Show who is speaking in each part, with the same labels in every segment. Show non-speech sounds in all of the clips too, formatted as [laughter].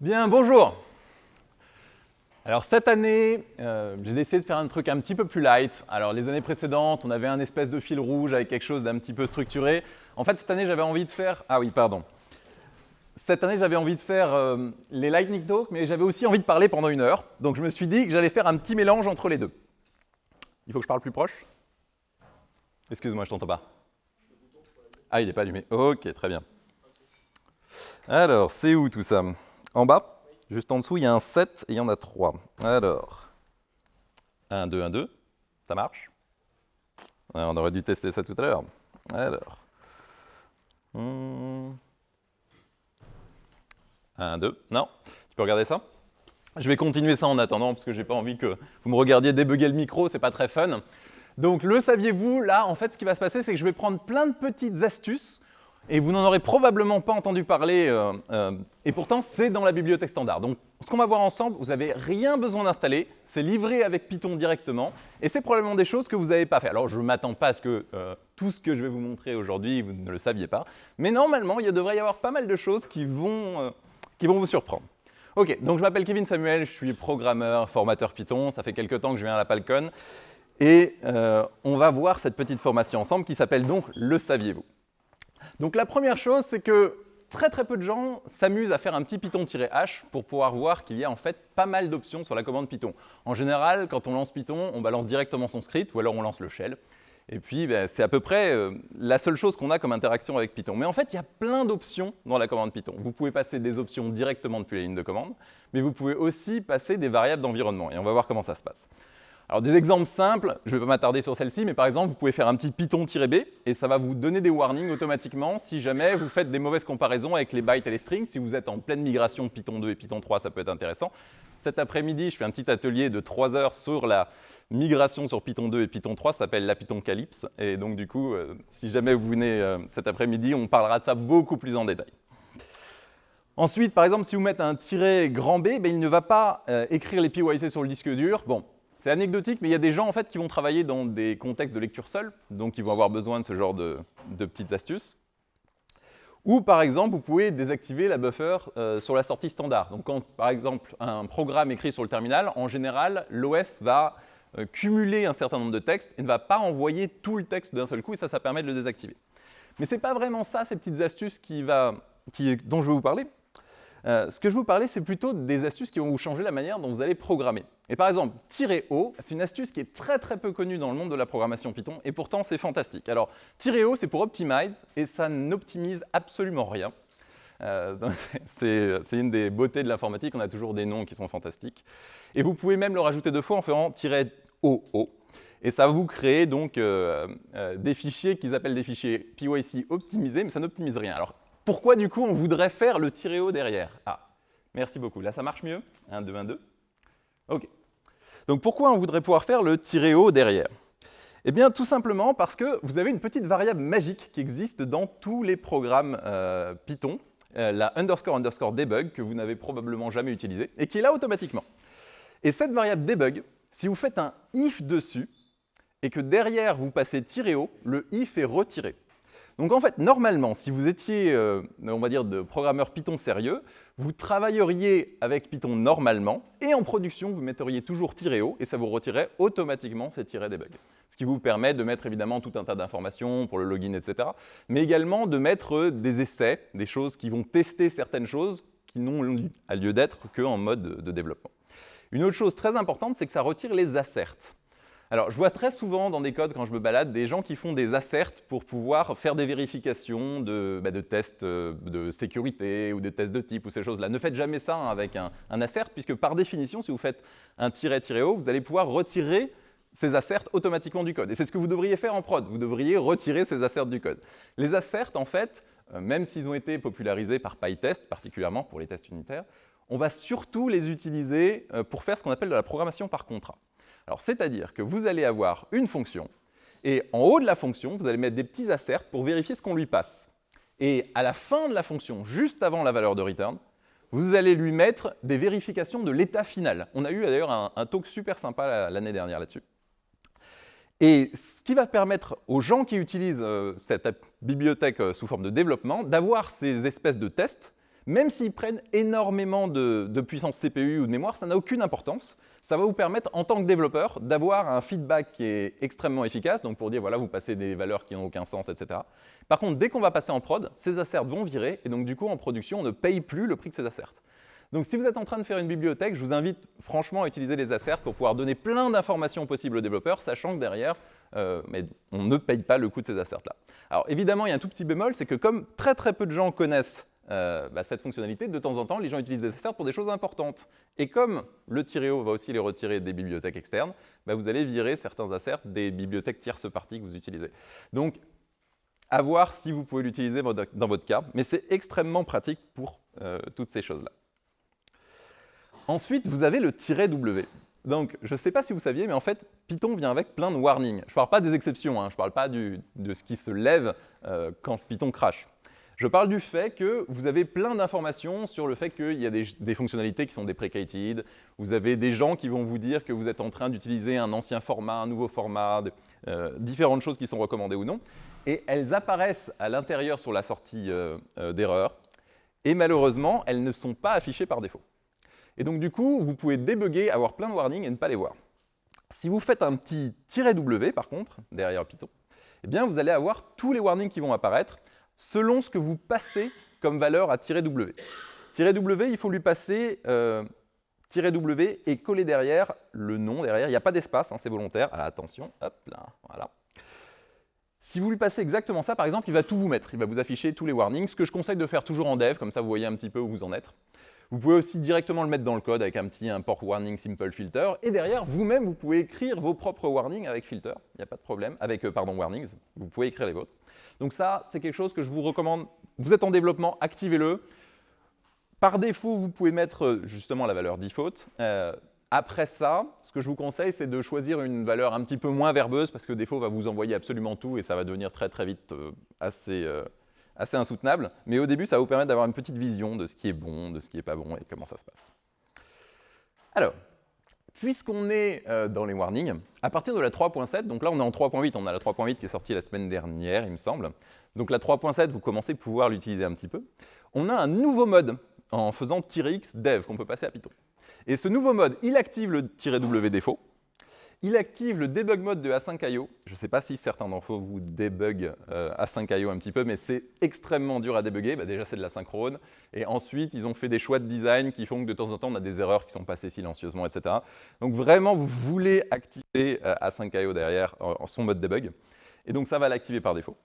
Speaker 1: Bien, bonjour. Alors cette année, euh, j'ai décidé de faire un truc un petit peu plus light. Alors les années précédentes, on avait un espèce de fil rouge avec quelque chose d'un petit peu structuré. En fait, cette année, j'avais envie de faire... Ah oui, pardon. Cette année, j'avais envie de faire euh, les lightning talks, mais j'avais aussi envie de parler pendant une heure. Donc je me suis dit que j'allais faire un petit mélange entre les deux. Il faut que je parle plus proche Excuse-moi, je t'entends pas. Ah, il n'est pas allumé. Ok, très bien. Alors, c'est où tout ça? En bas Juste en dessous, il y a un 7 et il y en a 3. Alors, 1, 2, 1, 2. Ça marche? On aurait dû tester ça tout à l'heure. Alors. 1, 2. Non Tu peux regarder ça? Je vais continuer ça en attendant, parce que j'ai pas envie que vous me regardiez débugger le micro, c'est pas très fun. Donc, le saviez-vous, là, en fait, ce qui va se passer, c'est que je vais prendre plein de petites astuces et vous n'en aurez probablement pas entendu parler, euh, euh, et pourtant c'est dans la bibliothèque standard. Donc ce qu'on va voir ensemble, vous n'avez rien besoin d'installer, c'est livré avec Python directement, et c'est probablement des choses que vous n'avez pas fait. Alors je ne m'attends pas à ce que euh, tout ce que je vais vous montrer aujourd'hui, vous ne le saviez pas, mais normalement il devrait y avoir pas mal de choses qui vont, qui vont vous surprendre. Ok, donc je m'appelle Kevin Samuel, je suis programmeur, formateur Python, ça fait quelques temps que je viens à la Palcon, et on va voir cette petite formation ensemble qui s'appelle donc Le saviez-vous donc la première chose, c'est que très très peu de gens s'amusent à faire un petit Python-H pour pouvoir voir qu'il y a en fait pas mal d'options sur la commande Python. En général, quand on lance Python, on balance directement son script ou alors on lance le shell. Et puis, ben, c'est à peu près euh, la seule chose qu'on a comme interaction avec Python. Mais en fait, il y a plein d'options dans la commande Python. Vous pouvez passer des options directement depuis la ligne de commande, mais vous pouvez aussi passer des variables d'environnement. Et on va voir comment ça se passe. Alors des exemples simples, je ne vais pas m'attarder sur celle-ci, mais par exemple, vous pouvez faire un petit python-b et ça va vous donner des warnings automatiquement si jamais vous faites des mauvaises comparaisons avec les bytes et les strings. Si vous êtes en pleine migration Python 2 et Python 3, ça peut être intéressant. Cet après-midi, je fais un petit atelier de 3 heures sur la migration sur Python 2 et Python 3, ça s'appelle la Python Calypse. Et donc du coup, euh, si jamais vous venez euh, cet après-midi, on parlera de ça beaucoup plus en détail. Ensuite, par exemple, si vous mettez un tiret grand B, ben, il ne va pas euh, écrire les PYC sur le disque dur. Bon, c'est anecdotique, mais il y a des gens qui vont travailler dans des contextes de lecture seule, donc ils vont avoir besoin de ce genre de, petites astuces. Ou par exemple, vous pouvez désactiver la buffer euh, sur la sortie standard. Donc quand par exemple un programme écrit sur le terminal, en général, l'OS va euh, cumuler un certain nombre de textes et ne va pas envoyer tout le texte d'un seul coup, et ça, ça permet de le désactiver. Mais ce n'est pas vraiment ça, ces petites astuces dont je vais vous parler. Euh, ce que je vous parlais, c'est plutôt des astuces qui vont vous changer la manière dont vous allez programmer. Et par exemple, "-o", c'est une astuce qui est très très peu connue dans le monde de la programmation Python, et pourtant c'est fantastique. Alors, "-o", c'est pour optimize, et ça n'optimise absolument rien. Euh, [laughs] c'est une des beautés de l'informatique, on a toujours des noms qui sont fantastiques. Et vous pouvez même le rajouter deux fois en faisant "-oo", et ça va vous créer donc euh, des fichiers qu'ils appellent des fichiers PYC optimisés, mais ça n'optimise rien. Alors, pourquoi du coup on voudrait faire le tirer-haut derrière? Ah, merci beaucoup. Là, ça marche mieux? 1, 2, 1, 2. OK. Donc pourquoi on voudrait pouvoir faire le tirer-haut derrière? Eh bien, tout simplement parce que vous avez une petite variable magique qui existe dans tous les programmes euh, Python, euh, la underscore underscore debug, que vous n'avez probablement jamais utilisée, et qui est là automatiquement. Et cette variable debug, si vous faites un if dessus, et que derrière vous passez tirer-haut, le if est retiré. Donc en fait, normalement, si vous étiez, euh, on va dire, de programmeur Python sérieux, vous travailleriez avec Python normalement, et en production, vous metteriez toujours tirer haut, et ça vous retirerait automatiquement ces tirets debug. Ce qui vous permet de mettre évidemment tout un tas d'informations pour le login, etc., mais également de mettre des essais, des choses qui vont tester certaines choses qui n'ont lieu d'être qu'en mode de développement. Une autre chose très importante, c'est que ça retire les asserts. Alors, je vois très souvent dans des codes, quand je me balade, des gens qui font des asserts pour pouvoir faire des vérifications de, bah, tests euh, de sécurité ou de tests de type ou ces choses-là. Ne faites jamais ça hein, avec un, assert, puisque par définition, si vous faites un tiret-haut, vous allez pouvoir retirer ces asserts automatiquement du code. Et c'est ce que vous devriez faire en prod. Vous devriez retirer ces asserts du code. Les asserts, en fait, euh, même s'ils ont été popularisés par PyTest, particulièrement pour les tests unitaires, on va surtout les utiliser euh, pour faire ce qu'on appelle de la programmation par contrat. C'est-à-dire que vous allez avoir une fonction, et en haut de la fonction, vous allez mettre des petits asserts pour vérifier ce qu'on lui passe. Et à la fin de la fonction, juste avant la valeur de return, vous allez lui mettre des vérifications de l'état final. On a eu d'ailleurs un, talk super sympa l'année dernière là-dessus. Et ce qui va permettre aux gens qui utilisent euh, cette bibliothèque euh, sous forme de développement d'avoir ces espèces de tests, Même s'ils prennent énormément de, de puissance CPU ou de mémoire, ça n'a aucune importance. Ça va vous permettre, en tant que développeur, d'avoir un feedback qui est extrêmement efficace, donc pour dire, voilà, vous passez des valeurs qui n'ont aucun sens, etc. Par contre, dès qu'on va passer en prod, ces asserts vont virer, et donc du coup, en production, on ne paye plus le prix de ces asserts. Donc si vous êtes en train de faire une bibliothèque, je vous invite franchement à utiliser les asserts pour pouvoir donner plein d'informations possibles aux développeurs, sachant que derrière, euh, mais on ne paye pas le coût de ces asserts-là. Alors évidemment, il y a un tout petit bémol, c'est que comme très très peu de gens connaissent euh, bah, cette fonctionnalité, de temps en temps, les gens utilisent des asserts pour des choses importantes. Et comme le tirer-haut va aussi les retirer des bibliothèques externes, bah, vous allez virer certains asserts des bibliothèques tierces parties que vous utilisez. Donc, à voir si vous pouvez l'utiliser dans votre cas, mais c'est extrêmement pratique pour euh, toutes ces choses-là. Ensuite, vous avez le "-w". Donc, je ne sais pas si vous saviez, mais en fait, Python vient avec plein de warnings. Je ne parle pas des exceptions, hein, je ne parle pas de ce qui se lève euh, quand Python crache. Je parle du fait que vous avez plein d'informations sur le fait qu'il y a des, fonctionnalités qui sont deprecated. Vous avez des gens qui vont vous dire que vous êtes en train d'utiliser un ancien format, un nouveau format, euh, différentes choses qui sont recommandées ou non. Et elles apparaissent à l'intérieur sur la sortie euh, d'erreur. Et malheureusement, elles ne sont pas affichées par défaut. Et donc, du coup, vous pouvez débugger, avoir plein de warnings et ne pas les voir. Si vous faites un petit "-w", par contre, derrière Python, eh bien, vous allez avoir tous les warnings qui vont apparaître selon ce que vous passez comme valeur à "-w". "-w", il faut lui passer euh, "-w" et coller derrière le nom derrière. Il n'y a pas d'espace, hein, c'est volontaire. Attention, hop là, voilà. Si vous lui passez exactement ça, par exemple, il va tout vous mettre. Il va vous afficher tous les warnings, ce que je conseille de faire toujours en dev, comme ça vous voyez un petit peu où vous en êtes. Vous pouvez aussi directement le mettre dans le code avec un petit import warning simple filter. Et derrière, vous-même, vous pouvez écrire vos propres warnings avec filter. Il n'y a pas de problème. Avec, euh, pardon, warnings. Vous pouvez écrire les vôtres. Donc ça, c'est quelque chose que je vous recommande. Vous êtes en développement, activez-le. Par défaut, vous pouvez mettre euh, justement la valeur default. Euh, après ça, ce que je vous conseille, c'est de choisir une valeur un petit peu moins verbeuse, parce que défaut va vous envoyer absolument tout et ça va devenir très très vite assez, assez insoutenable, mais au début, ça va vous permettre d'avoir une petite vision de ce qui est bon, de ce qui n'est pas bon et comment ça se passe. Alors, puisqu'on est euh, dans les warnings, à partir de la 3.7, donc là on est en 3.8, on a la 3.8 qui est sortie la semaine dernière, il me semble, donc la 3.7, vous commencez à pouvoir l'utiliser un petit peu, on a un nouveau mode en faisant "-x dev qu'on peut passer à Python. Et ce nouveau mode, il active le "-w défaut, il active le debug mode de A5IO. Je ne sais pas si certains d'entre vous débug euh, A5IO un petit peu, mais c'est extrêmement dur à débugger. Bah, déjà, c'est de la synchrone. Et ensuite, ils ont fait des choix de design qui font que de temps en temps, on a des erreurs qui sont passées silencieusement, etc. Donc vraiment, vous voulez activer euh, A5IO derrière son mode debug. Et donc, ça va l'activer par défaut.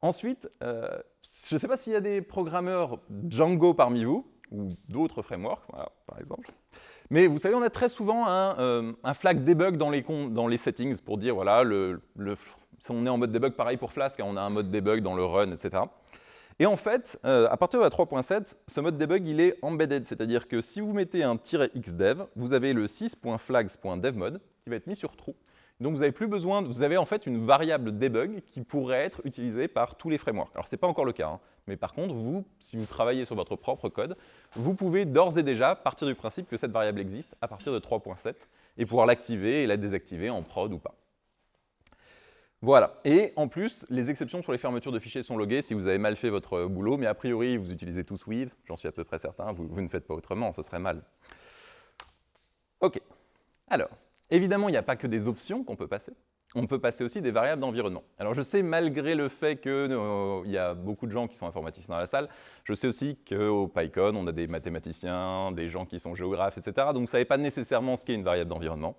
Speaker 1: Ensuite, euh, je ne sais pas s'il y a des programmeurs Django parmi vous, ou d'autres frameworks, par exemple. Mais vous savez, on a très souvent un, euh, flag debug dans les, dans les, settings pour dire, voilà, si on est en mode debug, pareil pour Flask, hein, on a un mode debug dans le run, etc. Et en fait, euh, à partir de la 3.7, ce mode debug, il est embedded, c'est-à-dire que si vous mettez un "-xdev", vous avez le 6.flags.devmode qui va être mis sur true. Donc vous n'avez plus besoin, vous avez en fait une variable debug qui pourrait être utilisée par tous les frameworks. Alors ce n'est pas encore le cas, hein, mais par contre, vous, si vous travaillez sur votre propre code, vous pouvez d'ores et déjà partir du principe que cette variable existe à partir de 3.7 et pouvoir l'activer et la désactiver en prod ou pas. Voilà. Et en plus, les exceptions sur les fermetures de fichiers sont loguées si vous avez mal fait votre boulot, mais a priori, vous utilisez tous Weave, j'en suis à peu près certain, vous, ne faites pas autrement, ce serait mal. OK. Alors, Évidemment, il n'y a pas que des options qu'on peut passer. On peut passer aussi des variables d'environnement. Alors je sais, malgré le fait qu'il euh, y a beaucoup de gens qui sont informaticiens dans la salle, je sais aussi qu'au PyCon, on a des mathématiciens, des gens qui sont géographes, etc. Donc vous ne savez pas nécessairement ce qu'est une variable d'environnement.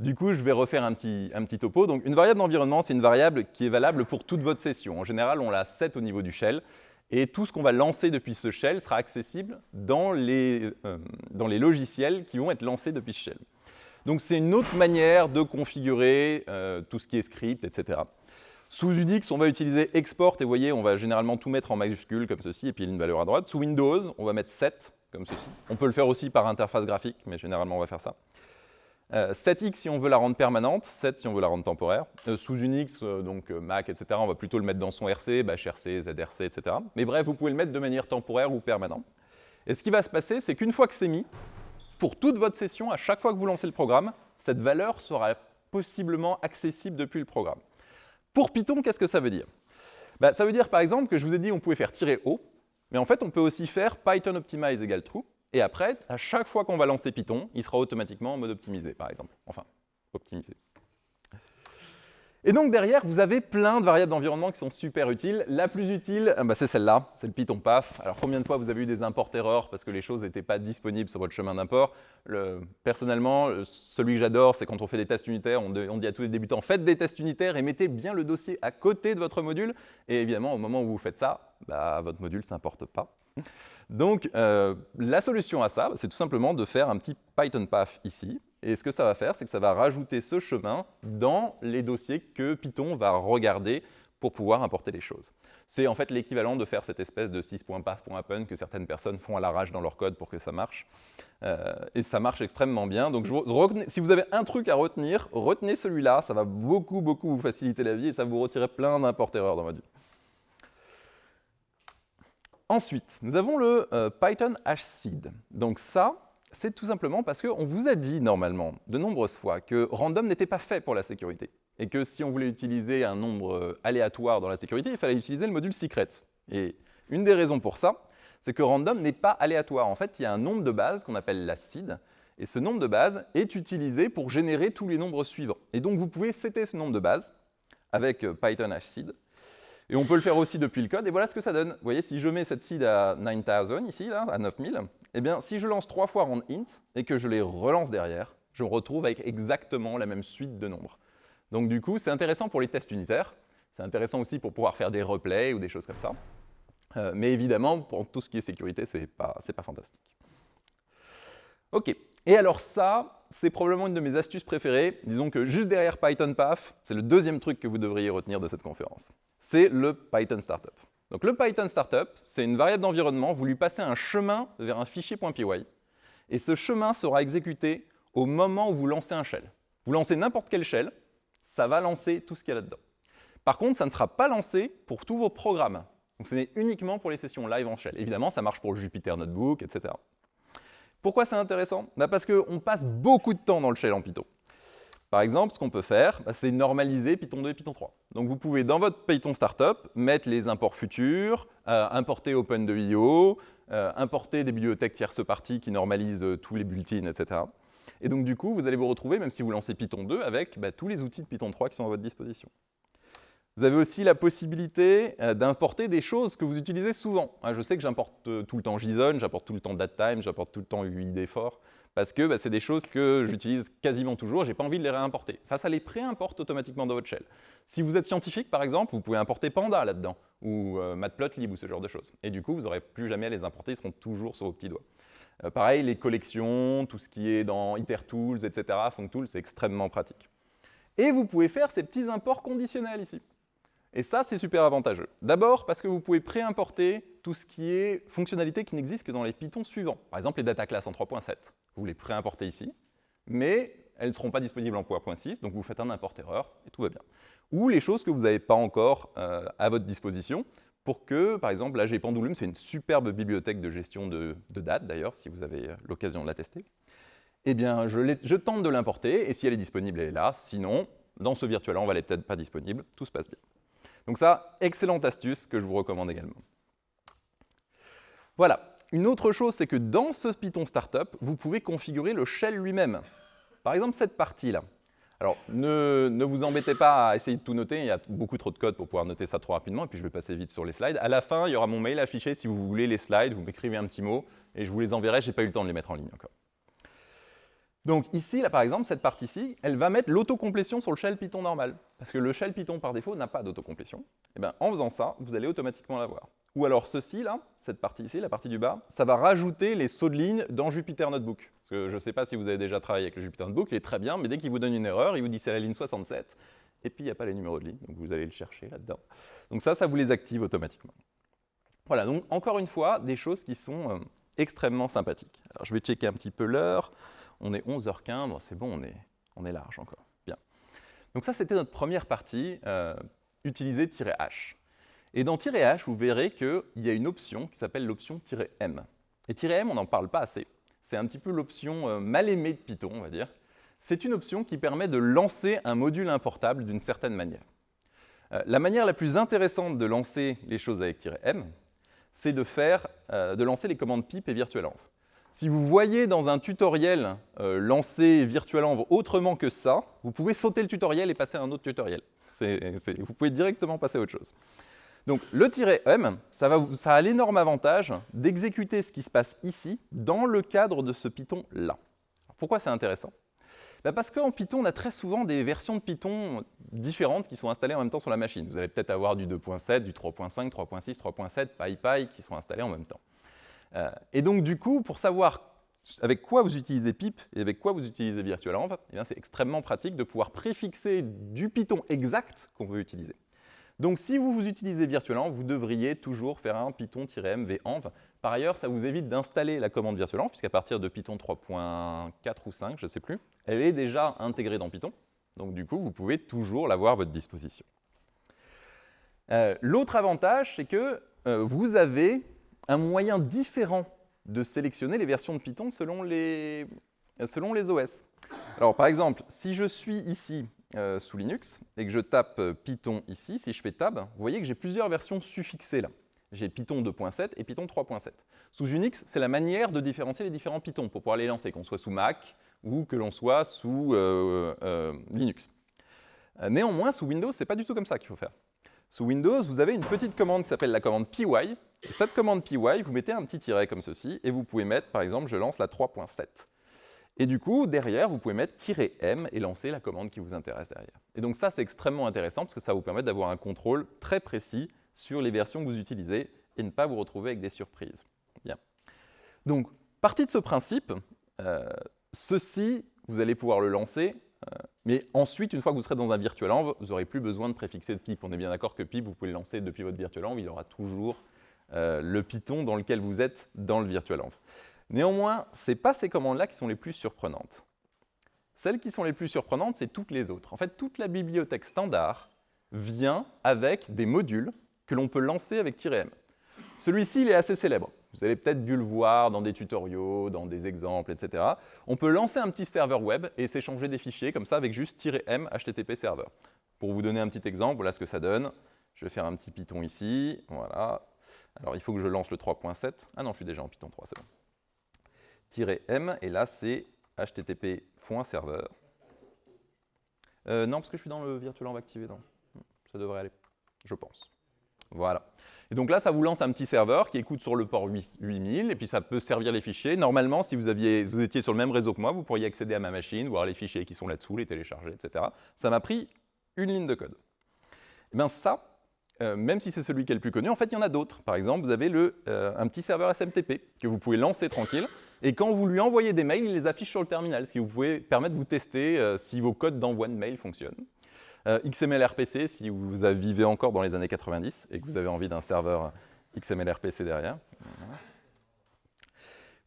Speaker 1: Du coup, je vais refaire un petit, un topo. Donc une variable d'environnement, c'est une variable qui est valable pour toute votre session. En général, on la set au niveau du shell. Et tout ce qu'on va lancer depuis ce shell sera accessible dans les, euh, dans les logiciels qui vont être lancés depuis ce shell. Donc c'est une autre manière de configurer euh, tout ce qui est script, etc. Sous Unix, on va utiliser export, et vous voyez, on va généralement tout mettre en majuscule comme ceci, et puis une valeur à droite. Sous Windows, on va mettre 7, comme ceci. On peut le faire aussi par interface graphique, mais généralement, on va faire ça. 7x euh, si on veut la rendre permanente, 7 si on veut la rendre temporaire. Euh, sous Unix, donc Mac, etc., on va plutôt le mettre dans son RC, bash RC, ZRC, etc. Mais bref, vous pouvez le mettre de manière temporaire ou permanente. Et ce qui va se passer, c'est qu'une fois que c'est mis, pour toute votre session, à chaque fois que vous lancez le programme, cette valeur sera possiblement accessible depuis le programme. Pour Python, qu'est-ce que ça veut dire? Bah, Ça veut dire par exemple que je vous ai dit qu'on pouvait faire tirer haut, Mais en fait, on peut aussi faire Python optimize égale true, et après, à chaque fois qu'on va lancer Python, il sera automatiquement en mode optimisé, par exemple. Enfin, optimisé. Et donc derrière, vous avez plein de variables d'environnement qui sont super utiles. La plus utile, euh, bah, c'est celle-là, c'est le Python PAF. Alors combien de fois vous avez eu des imports-erreurs parce que les choses n'étaient pas disponibles sur votre chemin d'import? Personnellement, celui que j'adore, c'est quand on fait des tests unitaires, on, dit à tous les débutants, faites des tests unitaires et mettez bien le dossier à côté de votre module. Et évidemment, au moment où vous faites ça, bah, votre module ne s'importe pas. Donc, euh, la solution à ça, c'est tout simplement de faire un petit Python path ici. Et ce que ça va faire, c'est que ça va rajouter ce chemin dans les dossiers que Python va regarder pour pouvoir importer les choses. C'est en fait l'équivalent de faire cette espèce de 6.path.happen que certaines personnes font à l'arrache dans leur code pour que ça marche. Euh, et ça marche extrêmement bien. Donc, si vous avez un truc à retenir, retenez celui-là. Ça va beaucoup, beaucoup vous faciliter la vie et ça va vous retirer plein d'import-erreurs dans votre vie. Ensuite, nous avons le euh, Python hseed. Donc ça, c'est tout simplement parce qu'on vous a dit normalement de nombreuses fois que random n'était pas fait pour la sécurité et que si on voulait utiliser un nombre euh, aléatoire dans la sécurité, il fallait utiliser le module secrets. Et une des raisons pour ça, c'est que random n'est pas aléatoire. En fait, il y a un nombre de base qu'on appelle la seed, et ce nombre de base est utilisé pour générer tous les nombres suivants. Et donc, vous pouvez setter ce nombre de base avec euh, Python hseed, et on peut le faire aussi depuis le code, et voilà ce que ça donne. Vous voyez, si je mets cette seed à 9000, ici, à 9000, eh bien, si je lance trois fois rand int et que je les relance derrière, je me retrouve avec exactement la même suite de nombres. Donc du coup, c'est intéressant pour les tests unitaires, c'est intéressant aussi pour pouvoir faire des replays ou des choses comme ça. Euh, mais évidemment, pour tout ce qui est sécurité, ce n'est pas, pas fantastique. OK. Et alors ça, c'est probablement une de mes astuces préférées. Disons que juste derrière Python Path, c'est le deuxième truc que vous devriez retenir de cette conférence c'est le Python Startup. Donc le Python Startup, c'est une variable d'environnement, vous lui passez un chemin vers un fichier .py, et ce chemin sera exécuté au moment où vous lancez un shell. Vous lancez n'importe quel shell, ça va lancer tout ce qu'il y a là-dedans. Par contre, ça ne sera pas lancé pour tous vos programmes. Donc ce n'est uniquement pour les sessions live en shell. Évidemment, ça marche pour le Jupyter Notebook, etc. Pourquoi c'est intéressant? Bah Parce qu'on passe beaucoup de temps dans le shell en Python. Par exemple, ce qu'on peut faire, bah, c'est normaliser Python 2 et Python 3. Donc vous pouvez, dans votre Python Startup, mettre les imports futurs, euh, importer Open2IO, euh, importer des bibliothèques tierces parties qui normalisent euh, tous les bulletins, etc. Et donc du coup, vous allez vous retrouver, même si vous lancez Python 2, avec bah, tous les outils de Python 3 qui sont à votre disposition. Vous avez aussi la possibilité d'importer des choses que vous utilisez souvent. Hein, je sais que j'importe tout le temps JSON, j'importe tout le temps DateTime, j'importe tout le temps UID4 parce que bah, c'est des choses que j'utilise quasiment toujours, je n'ai pas envie de les réimporter. Ça, ça les préimporte automatiquement dans votre shell. Si vous êtes scientifique, par exemple, vous pouvez importer Panda là-dedans, ou euh, Matplotlib, ou ce genre de choses. Et du coup, vous n'aurez plus jamais à les importer, ils seront toujours sur vos petits doigts. Euh, pareil, les collections, tout ce qui est dans IterTools, etc., FunkTools, c'est extrêmement pratique. Et vous pouvez faire ces petits imports conditionnels ici. Et ça, c'est super avantageux. D'abord parce que vous pouvez préimporter tout ce qui est fonctionnalité qui n'existe que dans les Python suivants. Par exemple, les data classes en 3.7. Vous les préimportez ici, mais elles ne seront pas disponibles en .6, donc vous faites un import erreur et tout va bien. Ou les choses que vous n'avez pas encore euh, à votre disposition pour que, par exemple, j'ai Pendulum, c'est une superbe bibliothèque de gestion de, de date d'ailleurs, si vous avez l'occasion de la tester. Eh bien, je, je tente de l'importer, et si elle est disponible, elle est là. Sinon, dans ce virtuel, on va elle peut-être pas disponible, tout se passe bien. Donc ça, excellente astuce que je vous recommande également. Voilà. Une autre chose, c'est que dans ce Python Startup, vous pouvez configurer le shell lui-même. Par exemple, cette partie-là. Alors, ne, vous embêtez pas à essayer de tout noter, il y a beaucoup trop de code pour pouvoir noter ça trop rapidement, et puis je vais passer vite sur les slides. À la fin, il y aura mon mail affiché si vous voulez les slides, vous m'écrivez un petit mot, et je vous les enverrai, je n'ai pas eu le temps de les mettre en ligne encore. Donc ici, là, par exemple, cette partie-ci, elle va mettre l'autocomplétion sur le shell Python normal. Parce que le shell Python, par défaut, n'a pas d'autocomplétion. Eh bien, en faisant ça, vous allez automatiquement l'avoir. Ou alors ceci, là, cette partie ici, la partie du bas, ça va rajouter les sauts de ligne dans Jupyter Notebook. Parce que je ne sais pas si vous avez déjà travaillé avec le Jupyter Notebook, il est très bien, mais dès qu'il vous donne une erreur, il vous dit c'est la ligne 67, et puis il n'y a pas les numéros de ligne, donc vous allez le chercher là-dedans. Donc ça, ça vous les active automatiquement. Voilà, donc encore une fois, des choses qui sont euh, extrêmement sympathiques. Alors je vais checker un petit peu l'heure. On est 11h15, c'est bon, on est, large encore. Bien. Donc ça, c'était notre première partie, euh, utiliser "-h". Et dans "-h", vous verrez qu'il y a une option qui s'appelle l'option "-m". Et "-m", on n'en parle pas assez. C'est un petit peu l'option euh, mal aimée de Python, on va dire. C'est une option qui permet de lancer un module importable d'une certaine manière. Euh, la manière la plus intéressante de lancer les choses avec "-m", c'est de, de lancer les commandes pip et virtualenv. Si vous voyez dans un tutoriel lancer virtualenv autrement que ça, vous pouvez sauter le tutoriel et passer à un autre tutoriel. vous pouvez directement passer à autre chose. Donc le "-m", ça, ça a l'énorme avantage d'exécuter ce qui se passe ici dans le cadre de ce Python-là. Pourquoi c'est intéressant? Bah, Parce qu'en Python, on a très souvent des versions de Python différentes qui sont installées en même temps sur la machine. Vous allez peut-être avoir du 2.7, du 3.5, 3.6, 3.7, PyPy qui sont installés en même temps. Euh, et donc du coup, pour savoir avec quoi vous utilisez pip et avec quoi vous utilisez virtualenv, eh c'est extrêmement pratique de pouvoir préfixer du Python exact qu'on veut utiliser. Donc si vous, vous utilisez virtualenv, vous devriez toujours faire un python-mvenv. Par ailleurs, ça vous évite d'installer la commande virtualenv, puisqu'à partir de Python 3.4 ou 5, je ne sais plus, elle est déjà intégrée dans Python. Donc du coup, vous pouvez toujours l'avoir à votre disposition. Euh, l'autre avantage, c'est que euh, vous avez un moyen différent de sélectionner les versions de Python selon les, OS. Alors par exemple, si je suis ici euh, sous Linux et que je tape euh, Python ici, si je fais Tab, vous voyez que j'ai plusieurs versions suffixées là. J'ai Python 2.7 et Python 3.7. Sous Unix, c'est la manière de différencier les différents Python pour pouvoir les lancer, qu'on soit sous Mac ou que l'on soit sous euh, Linux. néanmoins, sous Windows, ce n'est pas du tout comme ça qu'il faut faire. Sous Windows, vous avez une petite commande qui s'appelle la commande py. Et cette commande py, vous mettez un petit tiret comme ceci, et vous pouvez mettre, par exemple, je lance la 3.7. Et du coup, derrière, vous pouvez mettre "-m" et lancer la commande qui vous intéresse derrière. Et donc ça, c'est extrêmement intéressant parce que ça vous permet d'avoir un contrôle très précis sur les versions que vous utilisez et ne pas vous retrouver avec des surprises. Bien. Donc, partie de ce principe, euh, ceci, vous allez pouvoir le lancer, mais ensuite, une fois que vous serez dans un virtualenv, vous n'aurez plus besoin de préfixer de pip. On est bien d'accord que pip, vous pouvez le lancer depuis votre virtualenv, il aura toujours euh, le Python dans lequel vous êtes dans le virtualenv. Néanmoins, ce n'est pas ces commandes-là qui sont les plus surprenantes. Celles qui sont les plus surprenantes, c'est toutes les autres. En fait, toute la bibliothèque standard vient avec des modules que l'on peut lancer avec "-m". Celui-ci, il est assez célèbre. Vous avez peut-être dû le voir dans des tutoriaux, dans des exemples, etc. On peut lancer un petit serveur web et s'échanger des fichiers comme ça avec juste "-m HTTP serveur. Pour vous donner un petit exemple, voilà ce que ça donne. Je vais faire un petit Python ici. Voilà. Alors, il faut que je lance le 3.7. Ah non, je suis déjà en Python 3, c'est. -m, et là, c'est http.serveur. Euh, non, parce que je suis dans le virtualenv activé, non. Ça devrait aller, je pense. Voilà. Et donc là, ça vous lance un petit serveur qui écoute sur le port 8000, et puis ça peut servir les fichiers. Normalement, si vous, étiez sur le même réseau que moi, vous pourriez accéder à ma machine, voir les fichiers qui sont là-dessous, les télécharger, etc. Ça m'a pris une ligne de code. Et eh bien ça, euh, même si c'est celui qui est le plus connu, en fait, il y en a d'autres. Par exemple, vous avez euh, un petit serveur SMTP que vous pouvez lancer tranquille, et quand vous lui envoyez des mails, il les affiche sur le terminal, ce qui vous pouvez permettre de vous tester euh, si vos codes d'envoi de mail fonctionnent. Euh, XML-RPC, si vous vivez encore dans les années 90 et que vous avez envie d'un serveur XML-RPC derrière.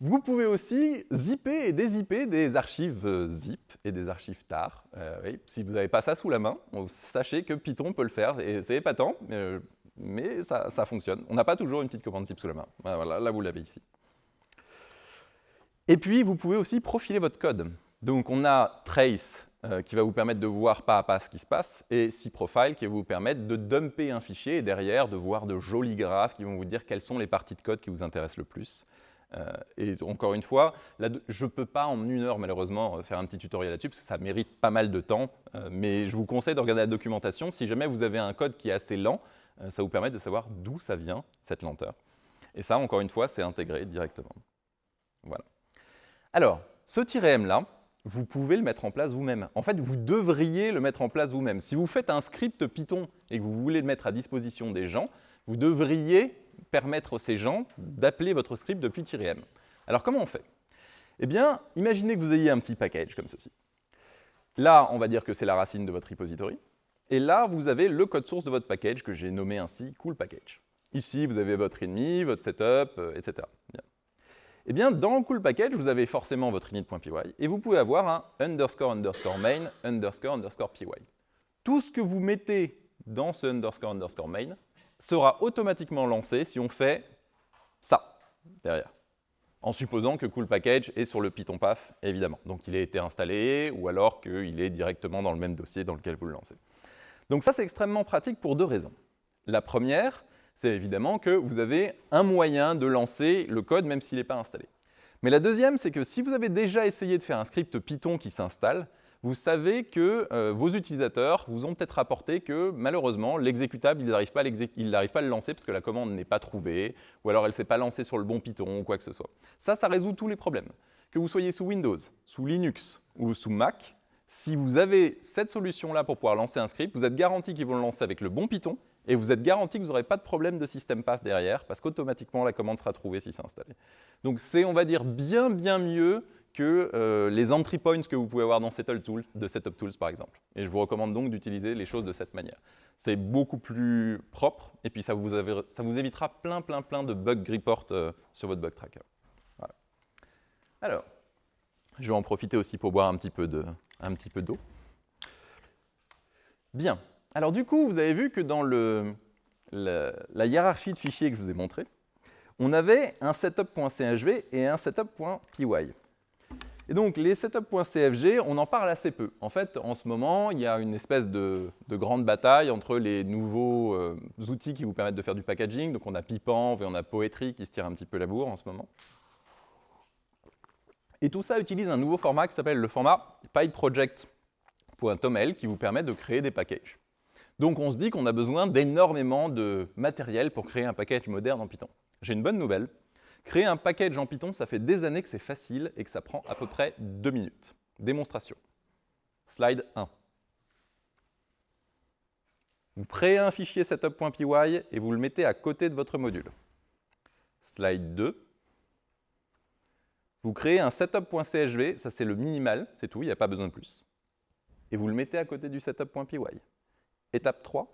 Speaker 1: Vous pouvez aussi zipper et dézipper des archives euh, zip et des archives tar. si vous n'avez pas ça sous la main, sachez que Python peut le faire, et c'est épatant, mais, ça, ça, fonctionne. On n'a pas toujours une petite commande zip sous la main. Là vous l'avez ici. Et puis, vous pouvez aussi profiler votre code. Donc, on a trace euh, qui va vous permettre de voir pas à pas ce qui se passe, et cprofile qui va vous permettre de dumper un fichier et derrière de voir de jolis graphes qui vont vous dire quelles sont les parties de code qui vous intéressent le plus. Euh, et encore une fois, je ne peux pas en une heure malheureusement faire un petit tutoriel là-dessus parce que ça mérite pas mal de temps, euh, mais je vous conseille de regarder la documentation. Si jamais vous avez un code qui est assez lent, ça vous permet de savoir d'où ça vient, cette lenteur. Et ça, encore une fois, c'est intégré directement. Voilà. Alors, ce -m-là, vous pouvez le mettre en place vous-même. En fait, vous devriez le mettre en place vous-même. Si vous faites un script Python et que vous voulez le mettre à disposition des gens, vous devriez permettre à ces gens d'appeler votre script depuis -m. Alors, comment on fait? Eh bien, imaginez que vous ayez un petit package comme ceci. Là, on va dire que c'est la racine de votre repository. Et là, vous avez le code source de votre package que j'ai nommé ainsi cool package. Ici, vous avez votre ennemi, votre setup, euh, etc. Eh bien, dans le cool package, vous avez forcément votre init.py et vous pouvez avoir un underscore underscore main underscore underscore py. Tout ce que vous mettez dans ce underscore underscore main sera automatiquement lancé si on fait ça derrière. En supposant que cool package est sur le Python path, évidemment. Donc il a été installé ou alors qu'il est directement dans le même dossier dans lequel vous le lancez. Donc ça, c'est extrêmement pratique pour deux raisons. La première, c'est évidemment que vous avez un moyen de lancer le code même s'il n'est pas installé. Mais la deuxième, c'est que si vous avez déjà essayé de faire un script Python qui s'installe, vous savez que euh, vos utilisateurs vous ont peut-être rapporté que malheureusement, l'exécutable, il n'arrive pas, pas, à le lancer parce que la commande n'est pas trouvée, ou alors elle ne s'est pas lancée sur le bon Python, ou quoi que ce soit. Ça, ça résout tous les problèmes. Que vous soyez sous Windows, sous Linux ou sous Mac, si vous avez cette solution-là pour pouvoir lancer un script, vous êtes garanti qu'ils vont le lancer avec le bon Python, et vous êtes garanti que vous n'aurez pas de problème de système path derrière, parce qu'automatiquement, la commande sera trouvée si c'est installé. Donc c'est, on va dire, bien, bien mieux que euh, les entry points que vous pouvez avoir dans Settle Tools, de Setup Tools par exemple. Et je vous recommande donc d'utiliser les choses de cette manière. C'est beaucoup plus propre, et puis ça vous, évitera plein, plein, plein de bug report euh, sur votre bug tracker. Alors, je vais en profiter aussi pour boire un petit peu d'eau. Bien. Alors du coup, vous avez vu que dans la hiérarchie de fichiers que je vous ai montré, on avait un setup.chv et un setup.py. Et donc, les setup.cfg, on en parle assez peu. En fait, en ce moment, il y a une espèce de, grande bataille entre les nouveaux euh, outils qui vous permettent de faire du packaging. Donc, on a Pipanv et on a Poetry qui se tirent un petit peu la bourre en ce moment. Et tout ça utilise un nouveau format qui s'appelle le format pipeproject.toml qui vous permet de créer des packages. Donc, on se dit qu'on a besoin d'énormément de matériel pour créer un package moderne en Python. J'ai une bonne nouvelle, Créer un package en Python, ça fait des années que c'est facile et que ça prend à peu près deux minutes. Démonstration. Slide 1. Vous créez un fichier setup.py et vous le mettez à côté de votre module. Slide 2. Vous créez un setup.chv, ça c'est le minimal, c'est tout, il n'y a pas besoin de plus. Et vous le mettez à côté du setup.py. Étape 3,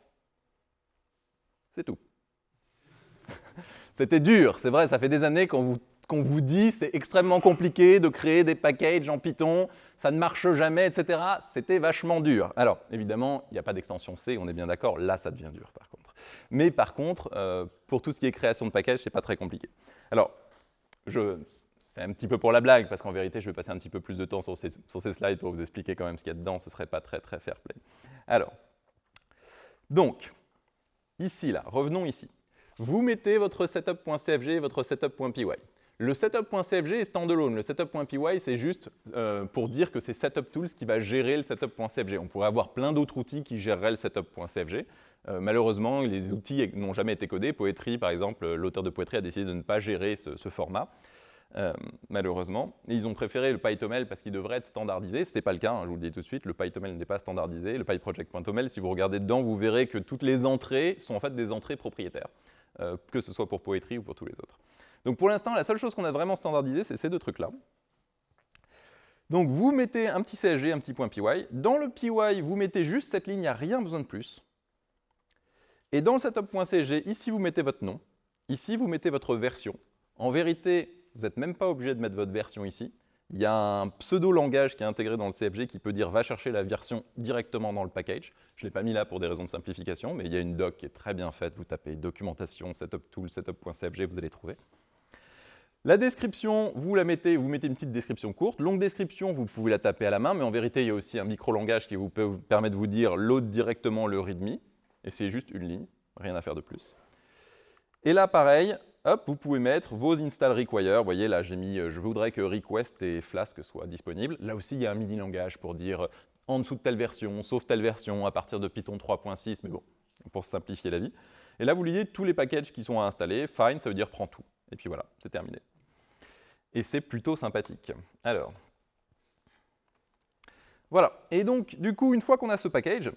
Speaker 1: c'est tout. [laughs] C'était dur, c'est vrai, ça fait des années qu'on vous, vous dit c'est extrêmement compliqué de créer des packages en Python, ça ne marche jamais, etc. C'était vachement dur. Alors, évidemment, il n'y a pas d'extension C, on est bien d'accord, là ça devient dur par contre. Mais par contre, euh, pour tout ce qui est création de packages, c'est pas très compliqué. Alors, c'est un petit peu pour la blague, parce qu'en vérité, je vais passer un petit peu plus de temps sur ces, sur ces slides pour vous expliquer quand même ce qu'il y a dedans, ce ne serait pas très très fair play. Alors, donc, ici, là, revenons ici vous mettez votre setup.cfg et votre setup.py. Le setup.cfg est standalone. Le setup.py, c'est juste euh, pour dire que c'est Setup Tools qui va gérer le setup.cfg. On pourrait avoir plein d'autres outils qui géreraient le setup.cfg. Euh, malheureusement, les outils n'ont jamais été codés. Poetry, par exemple, l'auteur de Poetry a décidé de ne pas gérer ce, format. Euh, malheureusement. ils ont préféré le PyToml parce qu'il devrait être standardisé. Ce n'était pas le cas, hein, je vous le dis tout de suite, le PyToml n'est pas standardisé. Le PyProject.toml, si vous regardez dedans, vous verrez que toutes les entrées sont en fait des entrées propriétaires. Euh, que ce soit pour Poetry ou pour tous les autres. Donc pour l'instant, la seule chose qu'on a vraiment standardisé, c'est ces deux trucs-là. Donc vous mettez un petit CSG, un petit .py. Dans le PY, vous mettez juste cette ligne, il n'y a rien besoin de plus. Et dans le setup.csg, ici vous mettez votre nom, ici vous mettez votre version. En vérité, vous n'êtes même pas obligé de mettre votre version ici. Il y a un pseudo-langage qui est intégré dans le CFG qui peut dire « va chercher la version directement dans le package ». Je ne l'ai pas mis là pour des raisons de simplification, mais il y a une doc qui est très bien faite. Vous tapez « documentation, setup tool, setup.cfg », vous allez trouver. La description, vous la mettez, vous mettez une petite description courte. Longue description, vous pouvez la taper à la main, mais en vérité, il y a aussi un micro-langage qui vous permet de vous dire « load directement le readme », et c'est juste une ligne, rien à faire de plus. Et là, pareil, hop, vous pouvez mettre vos install require. Vous voyez, là, j'ai mis euh, « je voudrais que request et flask soient disponibles ». Là aussi, il y a un mini-langage pour dire euh, en dessous de telle version, sauf telle version, à partir de Python 3.6, mais bon, pour simplifier la vie. Et là, vous liez tous les packages qui sont à installer. Fine, ça veut dire prends tout. Et puis voilà, c'est terminé. Et c'est plutôt sympathique. Alors, voilà. Et donc, du coup, une fois qu'on a ce package,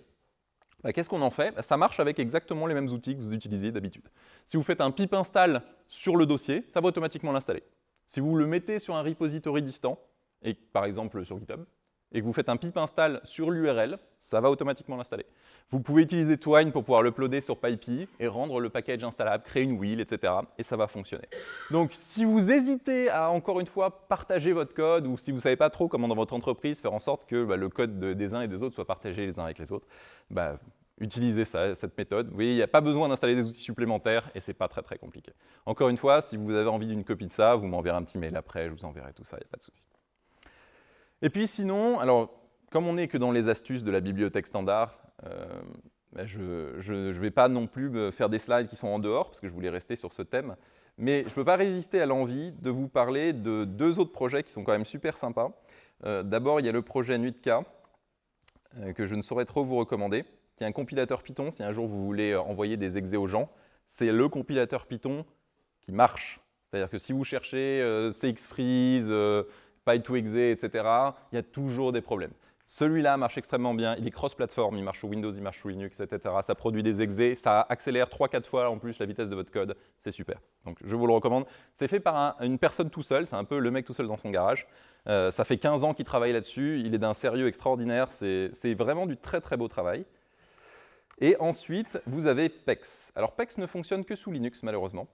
Speaker 1: bah, qu'est-ce qu'on en fait? Bah, Ça marche avec exactement les mêmes outils que vous utilisez d'habitude. Si vous faites un pip install sur le dossier, ça va automatiquement l'installer. Si vous le mettez sur un repository distant, et par exemple sur GitHub, et que vous faites un pip install sur l'URL, ça va automatiquement l'installer. Vous pouvez utiliser Twine pour pouvoir l'uploader sur PyPy et rendre le package installable, créer une wheel, etc. Et ça va fonctionner. Donc, si vous hésitez à, encore une fois, partager votre code, ou si vous ne savez pas trop comment dans votre entreprise faire en sorte que bah, le code des uns et des autres soit partagé les uns avec les autres, bah, utilisez ça, cette méthode. Vous voyez, il n'y a pas besoin d'installer des outils supplémentaires et ce n'est pas très très compliqué. Encore une fois, si vous avez envie d'une copie de ça, vous m'enverrez un petit mail après, je vous enverrai tout ça, il n'y a pas de souci. Et puis sinon, alors, comme on n'est que dans les astuces de la bibliothèque standard, euh, ben, je ne vais pas non plus faire des slides qui sont en dehors, parce que je voulais rester sur ce thème. Mais je ne peux pas résister à l'envie de vous parler de deux autres projets qui sont quand même super sympas. Euh, d'abord, il y a le projet Nuitka, euh, que je ne saurais trop vous recommander, qui est un compilateur Python. Si un jour vous voulez euh, envoyer des exés aux gens, c'est le compilateur Python qui marche. C'est-à-dire que si vous cherchez CXFreeze, Py2exe, etc., il y a toujours des problèmes. Celui-là marche extrêmement bien, il est cross-platform, il marche sur Windows, il marche sur Linux, etc. Ça produit des exés, ça accélère 3-4 fois en plus la vitesse de votre code, c'est super. Donc je vous le recommande. C'est fait par une personne tout seul, c'est un peu le mec tout seul dans son garage. Euh, ça fait 15 ans qu'il travaille là-dessus, il est d'un sérieux extraordinaire, c'est vraiment du très très beau travail. Et ensuite, vous avez PEX. Alors PEX ne fonctionne que sous Linux malheureusement.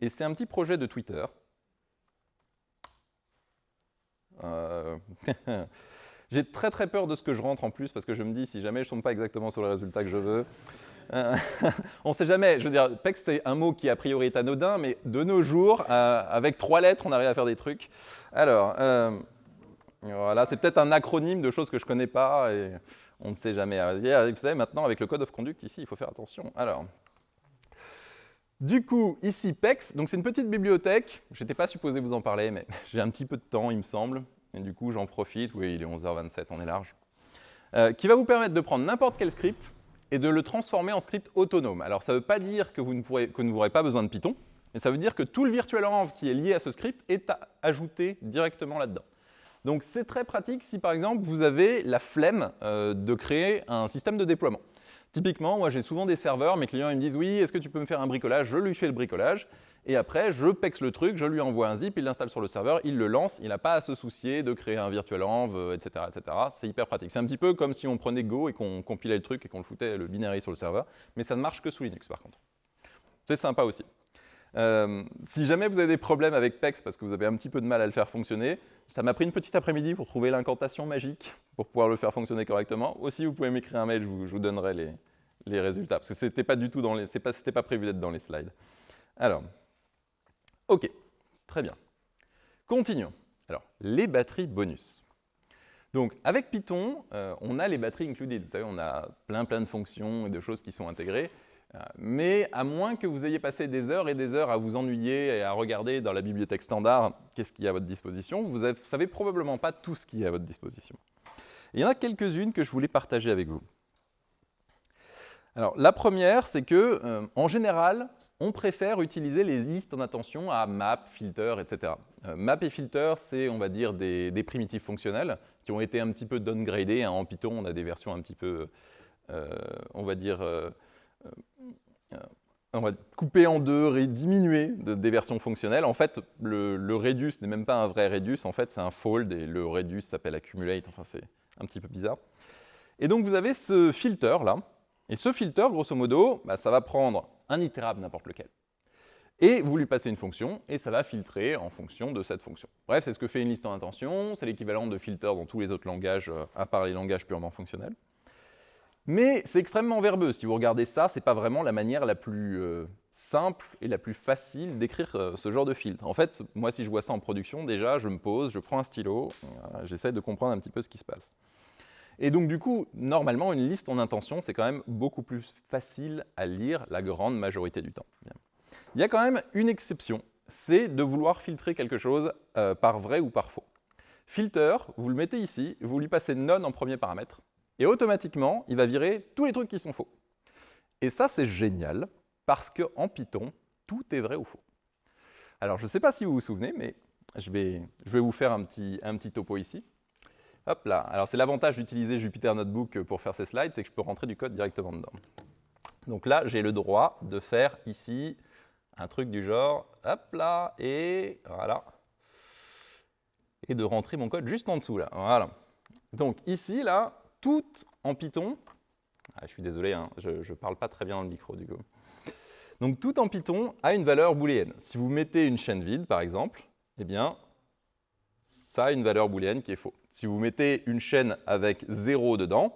Speaker 1: Et c'est un petit projet de Twitter. Euh... [laughs] J'ai très très peur de ce que je rentre en plus, parce que je me dis, si jamais je ne tombe pas exactement sur le résultat que je veux, euh, [laughs] on ne sait jamais. Je veux dire, PEX, c'est un mot qui a priori est anodin, mais de nos jours, euh, avec trois lettres, on arrive à faire des trucs. Alors, voilà, c'est peut-être un acronyme de choses que je ne connais pas, et on ne sait jamais. Vous savez, maintenant, avec le code of conduct, ici, il faut faire attention. Alors, du coup, ici, PEX, donc c'est une petite bibliothèque. Je n'étais pas supposé vous en parler, mais [laughs] j'ai un petit peu de temps, il me semble. Et du coup, j'en profite. Oui, il est 11h27, on est large. Euh, qui va vous permettre de prendre n'importe quel script et de le transformer en script autonome. Alors, ça ne veut pas dire que vous n'aurez pas besoin de Python, mais ça veut dire que tout le virtual env qui est lié à ce script est ajouté directement là-dedans. Donc, c'est très pratique si, par exemple, vous avez la flemme euh, de créer un système de déploiement. Typiquement, moi, j'ai souvent des serveurs, mes clients ils me disent « Oui, est-ce que tu peux me faire un bricolage ?» Je lui fais le bricolage. Et après, je pex le truc, je lui envoie un zip, il l'installe sur le serveur, il le lance, il n'a pas à se soucier de créer un virtual env, etc. etc. C'est hyper pratique. C'est un petit peu comme si on prenait Go et qu'on compilait le truc et qu'on le foutait le binary sur le serveur, mais ça ne marche que sous Linux par contre. C'est sympa aussi. Euh, si jamais vous avez des problèmes avec PEX parce que vous avez un petit peu de mal à le faire fonctionner, ça m'a pris une petite après-midi pour trouver l'incantation magique pour pouvoir le faire fonctionner correctement. Aussi, vous pouvez m'écrire un mail, je vous, donnerai les, résultats, parce que ce n'était pas du tout dans pas prévu d'être dans les slides. Alors, OK, très bien. Continuons. Alors, les batteries bonus. Donc, avec Python, euh, on a les batteries included. Vous savez, on a plein, plein de fonctions et de choses qui sont intégrées. Euh, mais à moins que vous ayez passé des heures et des heures à vous ennuyer et à regarder dans la bibliothèque standard qu'est-ce qu'il y a à votre disposition, vous ne savez probablement pas tout ce qui est à votre disposition. il y en a quelques-unes que je voulais partager avec vous. Alors, la première, c'est que, euh, en général, on préfère utiliser les listes en attention à map, filter, etc. Euh, map et filter, c'est, on va dire, des, primitives fonctionnelles qui ont été un petit peu downgradées. Hein. En Python, on a des versions un petit peu, on va dire, on va couper en deux, diminuer des versions fonctionnelles. En fait, le, le reduce n'est même pas un vrai reduce, en fait, c'est un fold, et le reduce s'appelle accumulate, enfin, c'est un petit peu bizarre. Et donc, vous avez ce filter, là, et ce filter, grosso modo, bah, ça va prendre un itérable n'importe lequel. Et vous lui passez une fonction, et ça va filtrer en fonction de cette fonction. Bref, c'est ce que fait une liste en intention, c'est l'équivalent de filter dans tous les autres langages, euh, à part les langages purement fonctionnels. Mais c'est extrêmement verbeux. Si vous regardez ça, ce n'est pas vraiment la manière la plus euh, simple et la plus facile d'écrire euh, ce genre de filtre. En fait, moi, si je vois ça en production, déjà, je me pose, je prends un stylo, j'essaie de comprendre un petit peu ce qui se passe. Et donc, du coup, normalement, une liste en intention, c'est quand même beaucoup plus facile à lire la grande majorité du temps. Il y a quand même une exception, c'est de vouloir filtrer quelque chose euh, par vrai ou par faux. Filter, vous le mettez ici, vous lui passez none en premier paramètre, et automatiquement, il va virer tous les trucs qui sont faux. Et ça, c'est génial, parce qu'en Python, tout est vrai ou faux. Alors, je ne sais pas si vous vous souvenez, mais je vais, je vais vous faire un petit, un petit topo ici. Hop là. Alors, c'est l'avantage d'utiliser Jupyter Notebook pour faire ces slides, c'est que je peux rentrer du code directement dedans. Donc là, j'ai le droit de faire ici un truc du genre, hop là, et voilà. Et de rentrer mon code juste en dessous, là. Voilà. Donc ici, là, tout en Python, ah, je suis désolé, hein, je ne parle pas très bien dans le micro du coup. Donc tout en Python a une valeur booléenne. Si vous mettez une chaîne vide, par exemple, eh bien, ça a une valeur booléenne qui est faux. Si vous mettez une chaîne avec 0 dedans,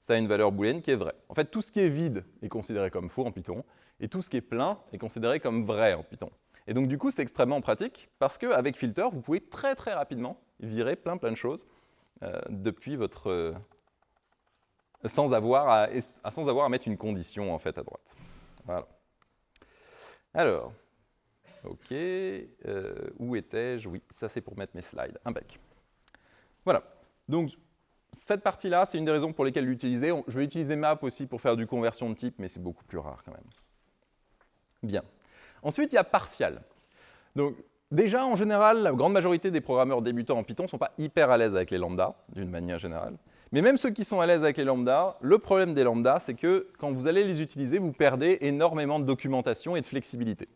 Speaker 1: ça a une valeur booléenne qui est vraie. En fait, tout ce qui est vide est considéré comme faux en Python, et tout ce qui est plein est considéré comme vrai en Python. Et donc, du coup, c'est extrêmement pratique, parce qu'avec filter, vous pouvez très très rapidement virer plein plein de choses euh, depuis votre, sans avoir à, sans avoir à mettre une condition en fait à droite. Voilà. Alors, ok, euh, où étais-je? Oui, ça c'est pour mettre mes slides. Impec. Voilà. Donc, cette partie-là, c'est une des raisons pour lesquelles l'utiliser. Je vais utiliser map aussi pour faire du conversion de type, mais c'est beaucoup plus rare quand même. Bien. Ensuite, il y a partial. Donc, déjà, en général, la grande majorité des programmeurs débutants en Python ne sont pas hyper à l'aise avec les lambdas, d'une manière générale. Mais même ceux qui sont à l'aise avec les lambdas, le problème des lambdas, c'est que quand vous allez les utiliser, vous perdez énormément de documentation et de flexibilité.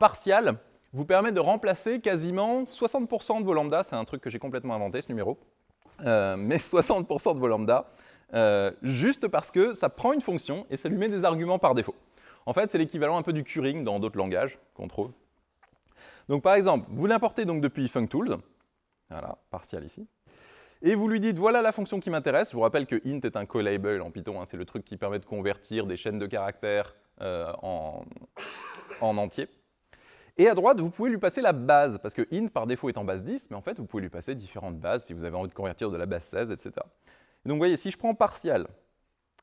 Speaker 1: Partial vous permet de remplacer quasiment 60% de vos lambdas, c'est un truc que j'ai complètement inventé ce numéro, euh, mais 60% de vos lambdas, euh, juste parce que ça prend une fonction et ça lui met des arguments par défaut. En fait, c'est l'équivalent un peu du curing dans d'autres langages qu'on trouve. Donc par exemple, vous l'importez depuis FuncTools, voilà, partial ici. Et vous lui dites, voilà la fonction qui m'intéresse. Je vous rappelle que int est un callable en Python. Hein, c'est le truc qui permet de convertir des chaînes de caractères euh, en, en entier. Et à droite, vous pouvez lui passer la base, parce que int, par défaut, est en base 10, mais en fait, vous pouvez lui passer différentes bases si vous avez envie de convertir de la base 16, etc. donc, vous voyez, si je prends partial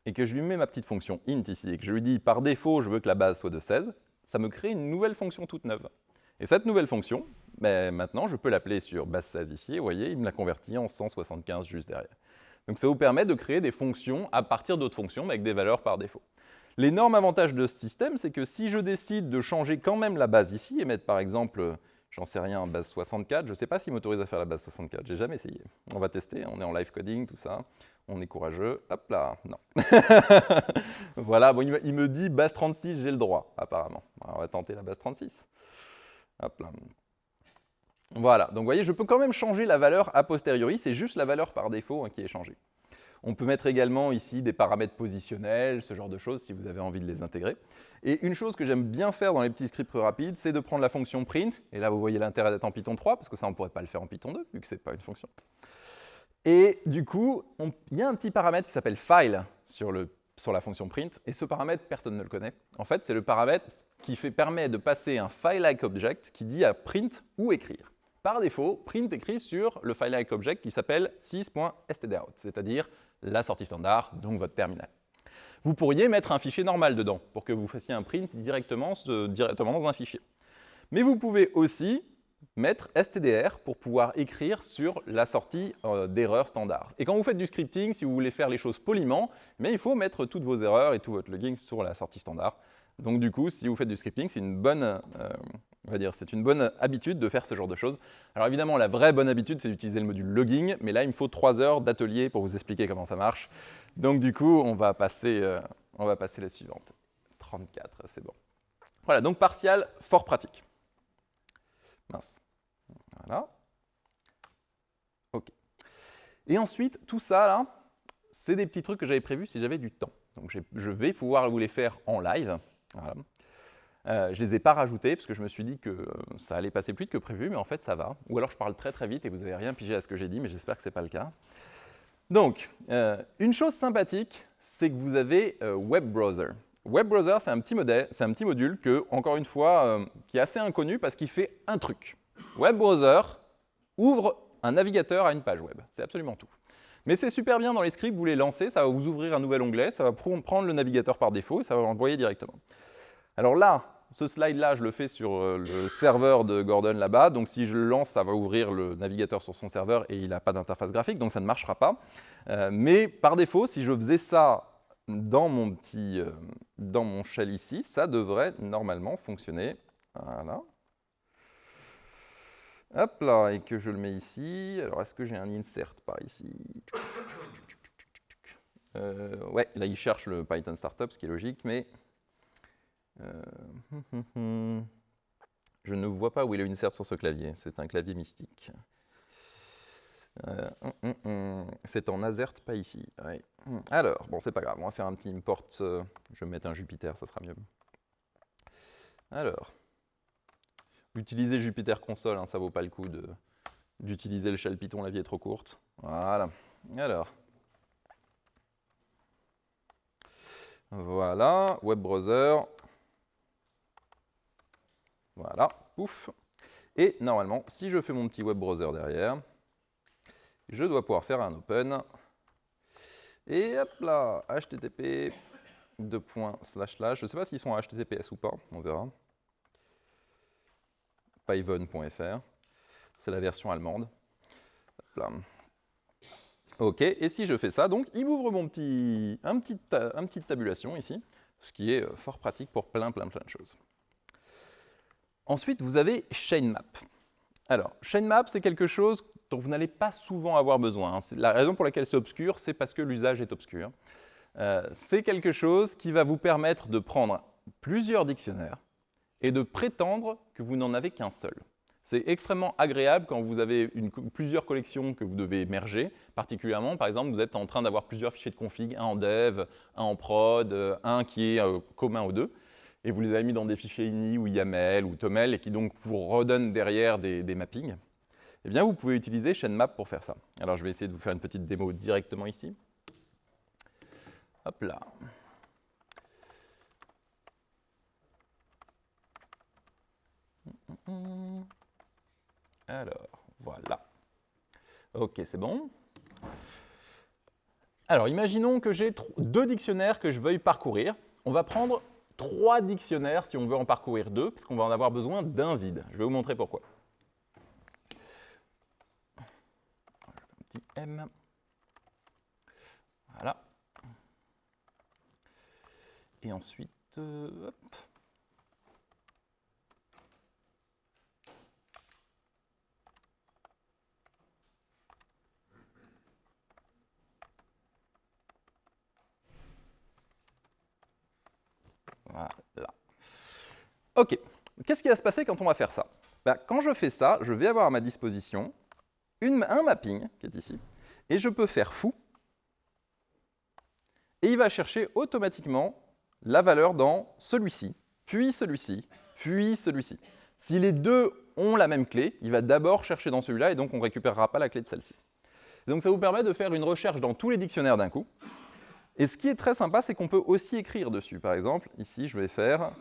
Speaker 1: et que je lui mets ma petite fonction int ici, et que je lui dis, par défaut, je veux que la base soit de 16, ça me crée une nouvelle fonction toute neuve. Et cette nouvelle fonction, ben, maintenant, je peux l'appeler sur base 16 ici, vous voyez, il me l'a converti en 175 juste derrière. Donc ça vous permet de créer des fonctions à partir d'autres fonctions, mais avec des valeurs par défaut. L'énorme avantage de ce système, c'est que si je décide de changer quand même la base ici, et mettre par exemple, j'en sais rien, base 64, je ne sais pas s'il m'autorise à faire la base 64, j'ai jamais essayé. On va tester, on est en live coding, tout ça, on est courageux, hop là, non. [laughs] voilà, il me dit base 36, j'ai le droit, apparemment. on va tenter la base 36. Voilà, donc vous voyez, je peux quand même changer la valeur a posteriori, c'est juste la valeur par défaut hein, qui est changée. On peut mettre également ici des paramètres positionnels, ce genre de choses, si vous avez envie de les intégrer. Et une chose que j'aime bien faire dans les petits scripts rapides, c'est de prendre la fonction print, et là vous voyez l'intérêt d'être en Python 3, parce que ça on ne pourrait pas le faire en Python 2, vu que ce n'est pas une fonction. Et du coup, il y a un petit paramètre qui s'appelle file sur, le, sur la fonction print, et ce paramètre, personne ne le connaît. En fait, c'est le paramètre qui permet de passer un file-like object qui dit à print ou écrire. Par défaut, print écrit sur le file-like object qui s'appelle sys.stdout, c'est-à-dire la sortie standard, donc votre terminal. Vous pourriez mettre un fichier normal dedans pour que vous fassiez un print directement dans un fichier. Mais vous pouvez aussi mettre stdr pour pouvoir écrire sur la sortie euh, d'erreurs standard. Et quand vous faites du scripting, si vous voulez faire les choses poliment, mais il faut mettre toutes vos erreurs et tout votre logging sur la sortie standard. Donc du coup, si vous faites du scripting, c'est une bonne, euh, on va dire, c'est une bonne habitude de faire ce genre de choses. Alors évidemment, la vraie bonne habitude, c'est d'utiliser le module logging, mais là, il me faut trois heures d'atelier pour vous expliquer comment ça marche. Donc du coup, on va passer, euh, on va passer la suivante. 34, c'est bon. Voilà, donc partial, fort pratique. Mince. Voilà. OK. Et ensuite, tout ça, là, c'est des petits trucs que j'avais prévus si j'avais du temps. Donc je vais pouvoir vous les faire en live. Euh, je ne les ai pas rajoutés parce que je me suis dit que euh, ça allait passer plus vite que prévu, mais en fait ça va. Ou alors je parle très très vite et vous n'avez rien pigé à ce que j'ai dit, mais j'espère que ce n'est pas le cas. Donc, euh, une chose sympathique, c'est que vous avez Web Browser. Web Browser, c'est un, petit modèle, un petit module que, encore une fois, qui est assez inconnu parce qu'il fait un truc. Web Browser ouvre un navigateur à une page web. C'est absolument tout. Mais c'est super bien dans les scripts, vous les lancez, ça va vous ouvrir un nouvel onglet, ça va prendre le navigateur par défaut et ça va l'envoyer directement. Alors là, ce slide-là, je le fais sur euh, le serveur de Gordon là-bas. Donc si je le lance, ça va ouvrir le navigateur sur son serveur et il n'a pas d'interface graphique, donc ça ne marchera pas. Euh, mais par défaut, si je faisais ça dans mon petit, euh, dans mon shell ici, ça devrait normalement fonctionner. Voilà. Hop là, et que je le mets ici. Alors, est-ce que j'ai un insert par ici? Euh, Ouais, là, il cherche le Python Startup, ce qui est logique, mais... Euh, [laughs] je ne vois pas où est insert sur ce clavier. C'est un clavier mystique. Euh, hum, hum, hum. c'est en Azert, pas ici. Alors, bon, c'est pas grave. On va faire un petit import. je vais mettre un Jupiter, ça sera mieux. Alors... Utiliser Jupyter Console, hein, ça vaut pas le coup d'utiliser le shell Python, la vie est trop courte. Voilà. Alors. Voilà, web browser. Voilà, pouf. Et normalement, si je fais mon petit web browser derrière, je dois pouvoir faire un open. Et hop là, http slash slash. Je ne sais pas s'ils sont HTTPS ou pas, on verra. Pyvon.fr, c'est la version allemande. Ok, et si je fais ça, donc il m'ouvre mon petit, un, petit, tabulation ici, ce qui est euh, fort pratique pour plein, plein, plein de choses. Ensuite, vous avez ChainMap. Alors, ChainMap, c'est quelque chose dont vous n'allez pas souvent avoir besoin. Hein. La raison pour laquelle c'est obscur, c'est parce que l'usage est obscur. Euh, c'est quelque chose qui va vous permettre de prendre plusieurs dictionnaires et de prétendre que vous n'en avez qu'un seul. C'est extrêmement agréable quand vous avez plusieurs collections que vous devez merger, particulièrement, par exemple, vous êtes en train d'avoir plusieurs fichiers de config, un en dev, un en prod, euh, un qui est euh, commun aux deux, et vous les avez mis dans des fichiers INI ou YAML ou TOML, et qui donc vous redonnent derrière des, des mappings. Eh bien, vous pouvez utiliser ChainMap pour faire ça. Alors, je vais essayer de vous faire une petite démo directement ici. Hop là. Alors, voilà. Ok, c'est bon. Alors, imaginons que j'ai deux dictionnaires que je veuille parcourir. On va prendre trois dictionnaires si on veut en parcourir deux, parce qu'on va en avoir besoin d'un vide. Je vais vous montrer pourquoi. Un petit M. Voilà. Et ensuite, euh. Voilà. OK. Qu'est-ce qui va se passer quand on va faire ça? Ben, Quand je fais ça, je vais avoir à ma disposition un mapping qui est ici, et je peux faire fou, et il va chercher automatiquement la valeur dans celui-ci, puis celui-ci, puis celui-ci. Si les deux ont la même clé, il va d'abord chercher dans celui-là, et donc on ne récupérera pas la clé de celle-ci. Donc ça vous permet de faire une recherche dans tous les dictionnaires d'un coup, et ce qui est très sympa, c'est qu'on peut aussi écrire dessus. Par exemple, ici, je vais faire,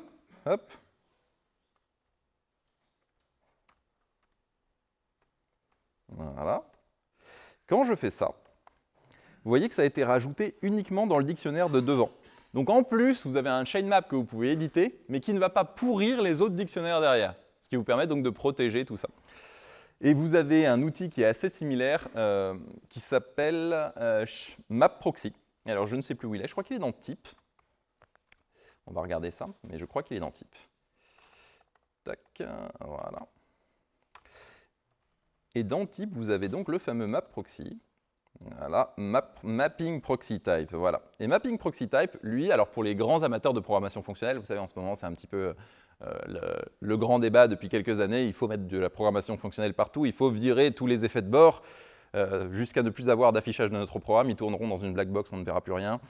Speaker 1: hop, Voilà. Quand je fais ça, vous voyez que ça a été rajouté uniquement dans le dictionnaire de devant. Donc en plus, vous avez un chain map que vous pouvez éditer, mais qui ne va pas pourrir les autres dictionnaires derrière, ce qui vous permet donc de protéger tout ça. Et vous avez un outil qui est assez similaire, euh, qui s'appelle euh, MapProxy. Alors, je ne sais plus où il est. Je crois qu'il est dans type. On va regarder ça, mais je crois qu'il est dans type. Et dans type, vous avez donc le fameux map proxy. Voilà, map, mapping proxy type, voilà. Et mapping proxy type, lui, alors pour les grands amateurs de programmation fonctionnelle, vous savez, en ce moment, c'est un petit peu euh, le, grand débat depuis quelques années, il faut mettre de la programmation fonctionnelle partout, il faut virer tous les effets de bord, euh, jusqu'à ne plus avoir d'affichage de notre programme. Ils tourneront dans une black box, on ne verra plus rien.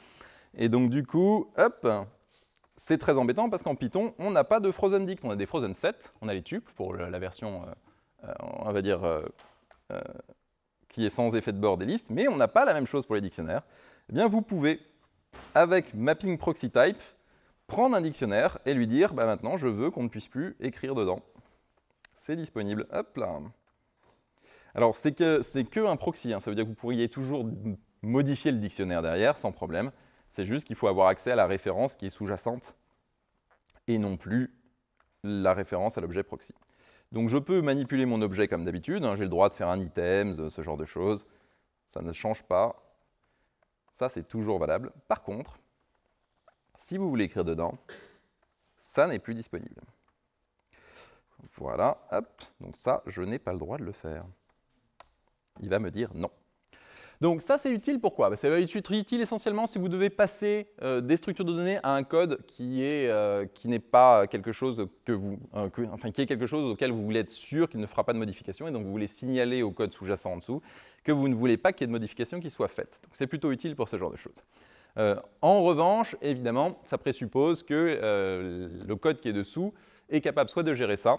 Speaker 1: Et donc du coup, hop, c'est très embêtant parce qu'en Python, on n'a pas de frozen dict. On a des frozen set, on a les tuples pour la version, euh, euh, on va dire, qui est sans effet de bord des listes, mais on n'a pas la même chose pour les dictionnaires. Eh bien, vous pouvez, avec mapping proxy type, prendre un dictionnaire et lui dire, bah, maintenant, je veux qu'on ne puisse plus écrire dedans. C'est disponible. Hop là. Alors, c'est que, que un proxy, hein. ça veut dire que vous pourriez toujours modifier le dictionnaire derrière, sans problème. C'est juste qu'il faut avoir accès à la référence qui est sous-jacente et non plus la référence à l'objet proxy. Donc je peux manipuler mon objet comme d'habitude, hein. j'ai le droit de faire un items, ce genre de choses. Ça ne change pas. Ça, c'est toujours valable. Par contre, si vous voulez écrire dedans, ça n'est plus disponible. Voilà, hop, donc ça, je n'ai pas le droit de le faire il va me dire non. Donc ça, c'est utile pourquoi? Ça va être utile essentiellement si vous devez passer euh, des structures de données à un code qui euh, n'est pas quelque chose que vous, euh, enfin qui est quelque chose auquel vous voulez être sûr qu'il ne fera pas de modification et donc vous voulez signaler au code sous-jacent en dessous que vous ne voulez pas qu'il y ait de modification qui soit faite. Donc c'est plutôt utile pour ce genre de choses. en revanche, évidemment, ça présuppose que le code qui est dessous est capable soit de gérer ça,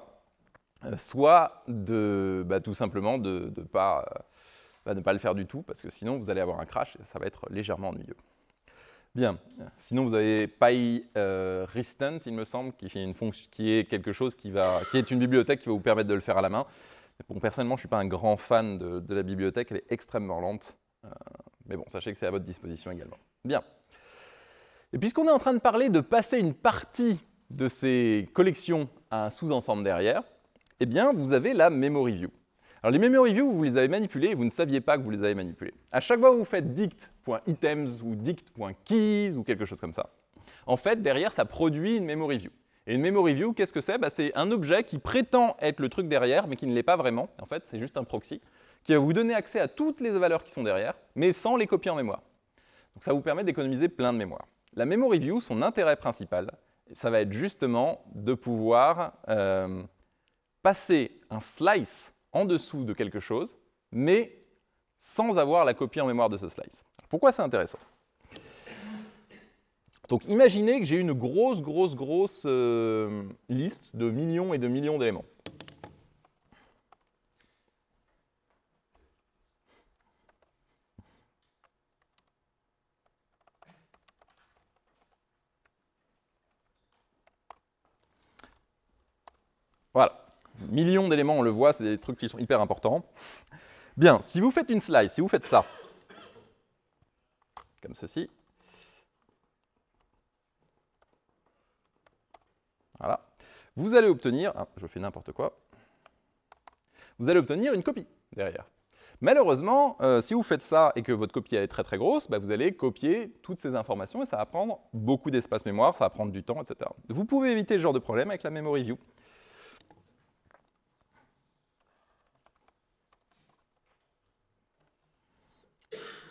Speaker 1: soit de, bah, tout simplement de ne pas, euh, bah, pas le faire du tout, parce que sinon vous allez avoir un crash et ça va être légèrement ennuyeux. Bien, sinon vous avez PyRestant, euh, il me semble, qui, une fonction, qui est quelque chose qui est une bibliothèque qui va vous permettre de le faire à la main. Bon, personnellement, je ne suis pas un grand fan de, la bibliothèque, elle est extrêmement lente. Euh, mais bon, sachez que c'est à votre disposition également. Bien. Et puisqu'on est en train de parler de passer une partie de ces collections à un sous-ensemble derrière, eh bien, vous avez la memory view. Alors, les memory view, vous les avez manipulées et vous ne saviez pas que vous les avez manipulées. À chaque fois que vous faites dict.items ou dict.keys ou quelque chose comme ça, en fait, derrière, ça produit une memory view. Et une memory view, qu'est-ce que c'est? Bah, C'est un objet qui prétend être le truc derrière, mais qui ne l'est pas vraiment. En fait, c'est juste un proxy qui va vous donner accès à toutes les valeurs qui sont derrière, mais sans les copier en mémoire. Donc ça vous permet d'économiser plein de mémoire. La memory view, son intérêt principal, ça va être justement de pouvoir euh, passer un slice en dessous de quelque chose, mais sans avoir la copie en mémoire de ce slice. Pourquoi c'est intéressant? Donc imaginez que j'ai une grosse, grosse, grosse euh, liste de millions et de millions d'éléments. Voilà. Millions d'éléments, on le voit, c'est des trucs qui sont hyper importants. Bien, si vous faites une slide, si vous faites ça, comme ceci, Voilà. Vous allez obtenir, ah, je fais n'importe quoi, vous allez obtenir une copie derrière. Malheureusement, euh, si vous faites ça et que votre copie est très très grosse, bah, vous allez copier toutes ces informations et ça va prendre beaucoup d'espace mémoire, ça va prendre du temps, etc. Vous pouvez éviter ce genre de problème avec la memory view. Hum, hum, hum.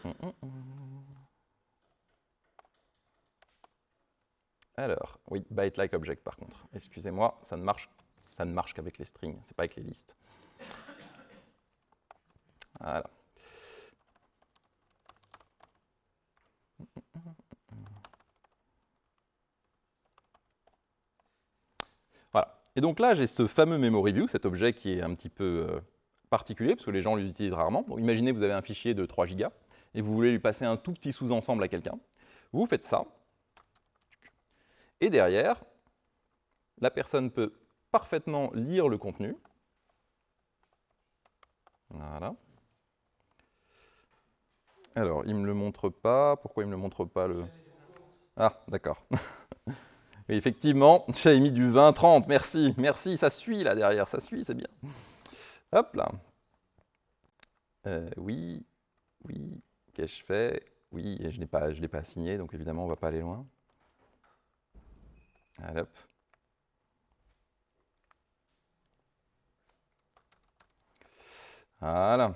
Speaker 1: Alors, oui, byte like object par contre. Excusez-moi, ça ne marche, ça ne marche qu'avec les strings, c'est pas avec les listes. Voilà. Voilà. Et donc là, j'ai ce fameux memory view, cet objet qui est un petit peu euh, particulier, parce que les gens l'utilisent rarement. imaginez, vous avez un fichier de 3 gigas, et vous voulez lui passer un tout petit sous-ensemble à quelqu'un. Vous faites ça, et derrière, la personne peut parfaitement lire le contenu. Voilà. Alors, il ne me le montre pas. Pourquoi il ne me le montre pas le... Ah, d'accord. [laughs] effectivement, j'ai mis du 20-30. Merci, merci, ça suit là derrière, ça suit, c'est bien. Hop là. Euh, oui, oui, qu'ai-je fait? Oui, je ne l'ai pas assigné, donc évidemment, on ne va pas aller loin. Voilà.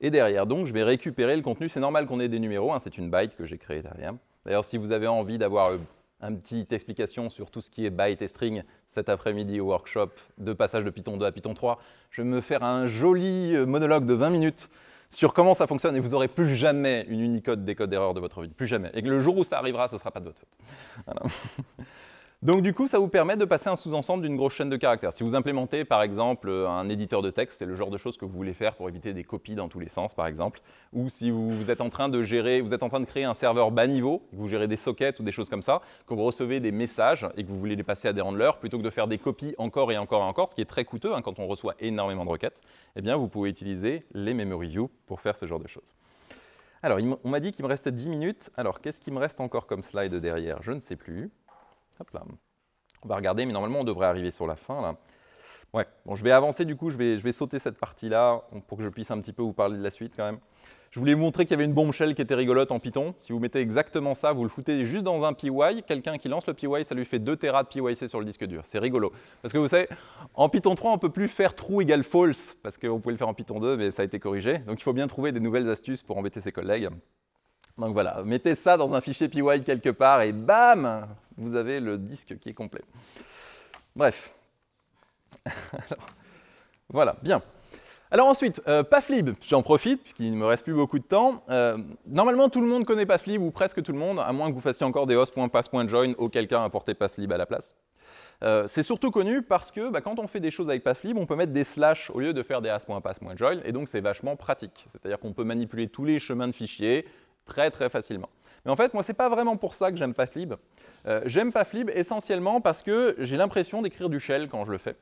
Speaker 1: Et derrière, donc, je vais récupérer le contenu. C'est normal qu'on ait des numéros, hein, c'est une byte que j'ai créée derrière. D'ailleurs, si vous avez envie d'avoir une euh, un petite explication sur tout ce qui est byte et string cet après-midi au workshop de passage de Python 2 à Python 3, je vais me faire un joli euh, monologue de 20 minutes sur comment ça fonctionne et vous n'aurez plus jamais une Unicode décode d'erreur de votre vie, plus jamais. Et que le jour où ça arrivera, ce ne sera pas de votre faute. [laughs] Donc du coup, ça vous permet de passer un sous-ensemble d'une grosse chaîne de caractères. Si vous implémentez par exemple un éditeur de texte, c'est le genre de choses que vous voulez faire pour éviter des copies dans tous les sens par exemple, ou si vous, êtes en train de gérer, vous êtes en train de créer un serveur bas niveau, que vous gérez des sockets ou des choses comme ça, que vous recevez des messages et que vous voulez les passer à des handlers, plutôt que de faire des copies encore et encore et encore, ce qui est très coûteux hein, quand on reçoit énormément de requêtes, eh bien vous pouvez utiliser les memory view pour faire ce genre de choses. Alors, on m'a dit qu'il me restait 10 minutes. Alors, qu'est-ce qui me reste encore comme slide derrière? Je ne sais plus. On va regarder, mais normalement, on devrait arriver sur la fin. Là. Ouais, bon, je vais avancer du coup, je vais, je vais sauter cette partie-là pour que je puisse un petit peu vous parler de la suite quand même. Je voulais vous montrer qu'il y avait une bombshell qui était rigolote en Python. Si vous mettez exactement ça, vous le foutez juste dans un PY, quelqu'un qui lance le PY, ça lui fait 2 Tera de PYC sur le disque dur. C'est rigolo. Parce que vous savez, en Python 3, on ne peut plus faire true égale false, parce qu'on pouvait le faire en Python 2, mais ça a été corrigé. Donc il faut bien trouver des nouvelles astuces pour embêter ses collègues. Donc voilà, mettez ça dans un fichier PY quelque part et bam, vous avez le disque qui est complet. Bref. [laughs] voilà, bien. Alors ensuite, euh, Pathlib, j'en profite puisqu'il ne me reste plus beaucoup de temps. Euh, normalement, tout le monde connaît Pathlib, ou presque tout le monde, à moins que vous fassiez encore des host.pass.join auquel cas importer Pathlib à la place. Euh, c'est surtout connu parce que bah, quand on fait des choses avec Pathlib, on peut mettre des slash au lieu de faire des as.pass.join, et donc c'est vachement pratique. C'est-à-dire qu'on peut manipuler tous les chemins de fichiers, très très facilement. Mais en fait, moi, ce n'est pas vraiment pour ça que j'aime Pathlib. Euh, j'aime Pathlib essentiellement parce que j'ai l'impression d'écrire du shell quand je le fais.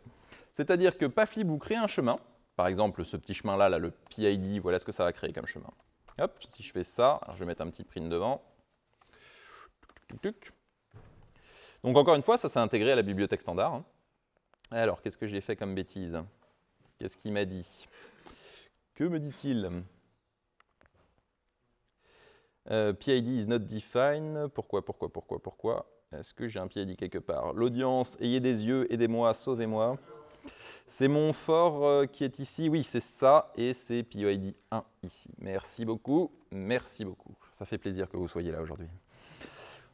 Speaker 1: C'est-à-dire que Paflib vous crée un chemin, par exemple ce petit chemin-là, là, le PID, voilà ce que ça va créer comme chemin. Hop, si je fais ça, je vais mettre un petit print devant. Donc encore une fois, ça s'est intégré à la bibliothèque standard. Hein. Alors, qu'est-ce que j'ai fait comme bêtise? Qu'est-ce qu'il m'a dit? Que me dit-il? Euh, PID is not defined. Pourquoi, pourquoi, pourquoi, pourquoi Est-ce que j'ai un PID quelque part? L'audience, ayez des yeux, aidez-moi, sauvez-moi. C'est mon fort euh, qui est ici. Oui, c'est ça, et c'est PID 1 ici. Merci beaucoup, merci beaucoup. Ça fait plaisir que vous soyez là aujourd'hui.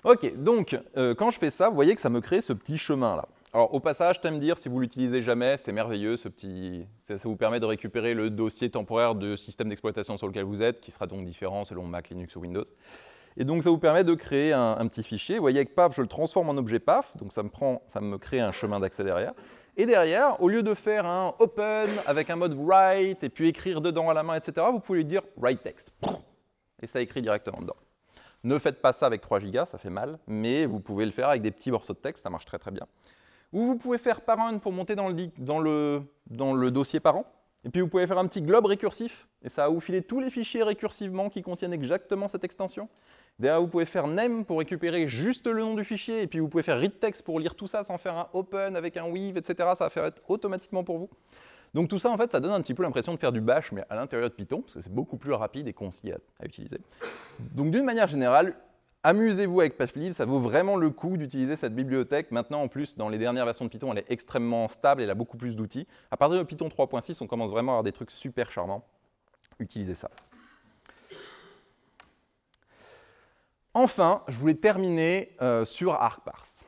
Speaker 1: Ok, donc euh, quand je fais ça, vous voyez que ça me crée ce petit chemin-là. Alors au passage, t'aimes dire, si vous l'utilisez jamais, c'est merveilleux, ce petit, ça, vous permet de récupérer le dossier temporaire de système d'exploitation sur lequel vous êtes, qui sera donc différent selon Mac, Linux ou Windows. Et donc ça vous permet de créer un, petit fichier. Vous voyez avec PAF, je le transforme en objet PAF, donc ça me, prend, ça me crée un chemin d'accès derrière. Et derrière, au lieu de faire un open avec un mode write et puis écrire dedans à la main, etc., vous pouvez lui dire write text. Et ça écrit directement dedans. Ne faites pas ça avec 3 gigas, ça fait mal, mais vous pouvez le faire avec des petits morceaux de texte, ça marche très très bien. Ou vous pouvez faire parent pour monter dans le, dossier parent. Et puis vous pouvez faire un petit globe récursif, et ça va vous filer tous les fichiers récursivement qui contiennent exactement cette extension. Derrière, vous pouvez faire name pour récupérer juste le nom du fichier, et puis vous pouvez faire read text pour lire tout ça sans faire un open avec un weave, etc. Ça va faire automatiquement pour vous. Donc tout ça, en fait, ça donne un petit peu l'impression de faire du bash, mais à l'intérieur de Python, parce que c'est beaucoup plus rapide et concis à utiliser. Donc d'une manière générale, Amusez-vous avec Paflib, ça vaut vraiment le coup d'utiliser cette bibliothèque. Maintenant, en plus, dans les dernières versions de Python, elle est extrêmement stable, elle a beaucoup plus d'outils. À partir de Python 3.6, on commence vraiment à avoir des trucs super charmants. Utilisez ça. Enfin, je voulais terminer euh, sur ArcParse.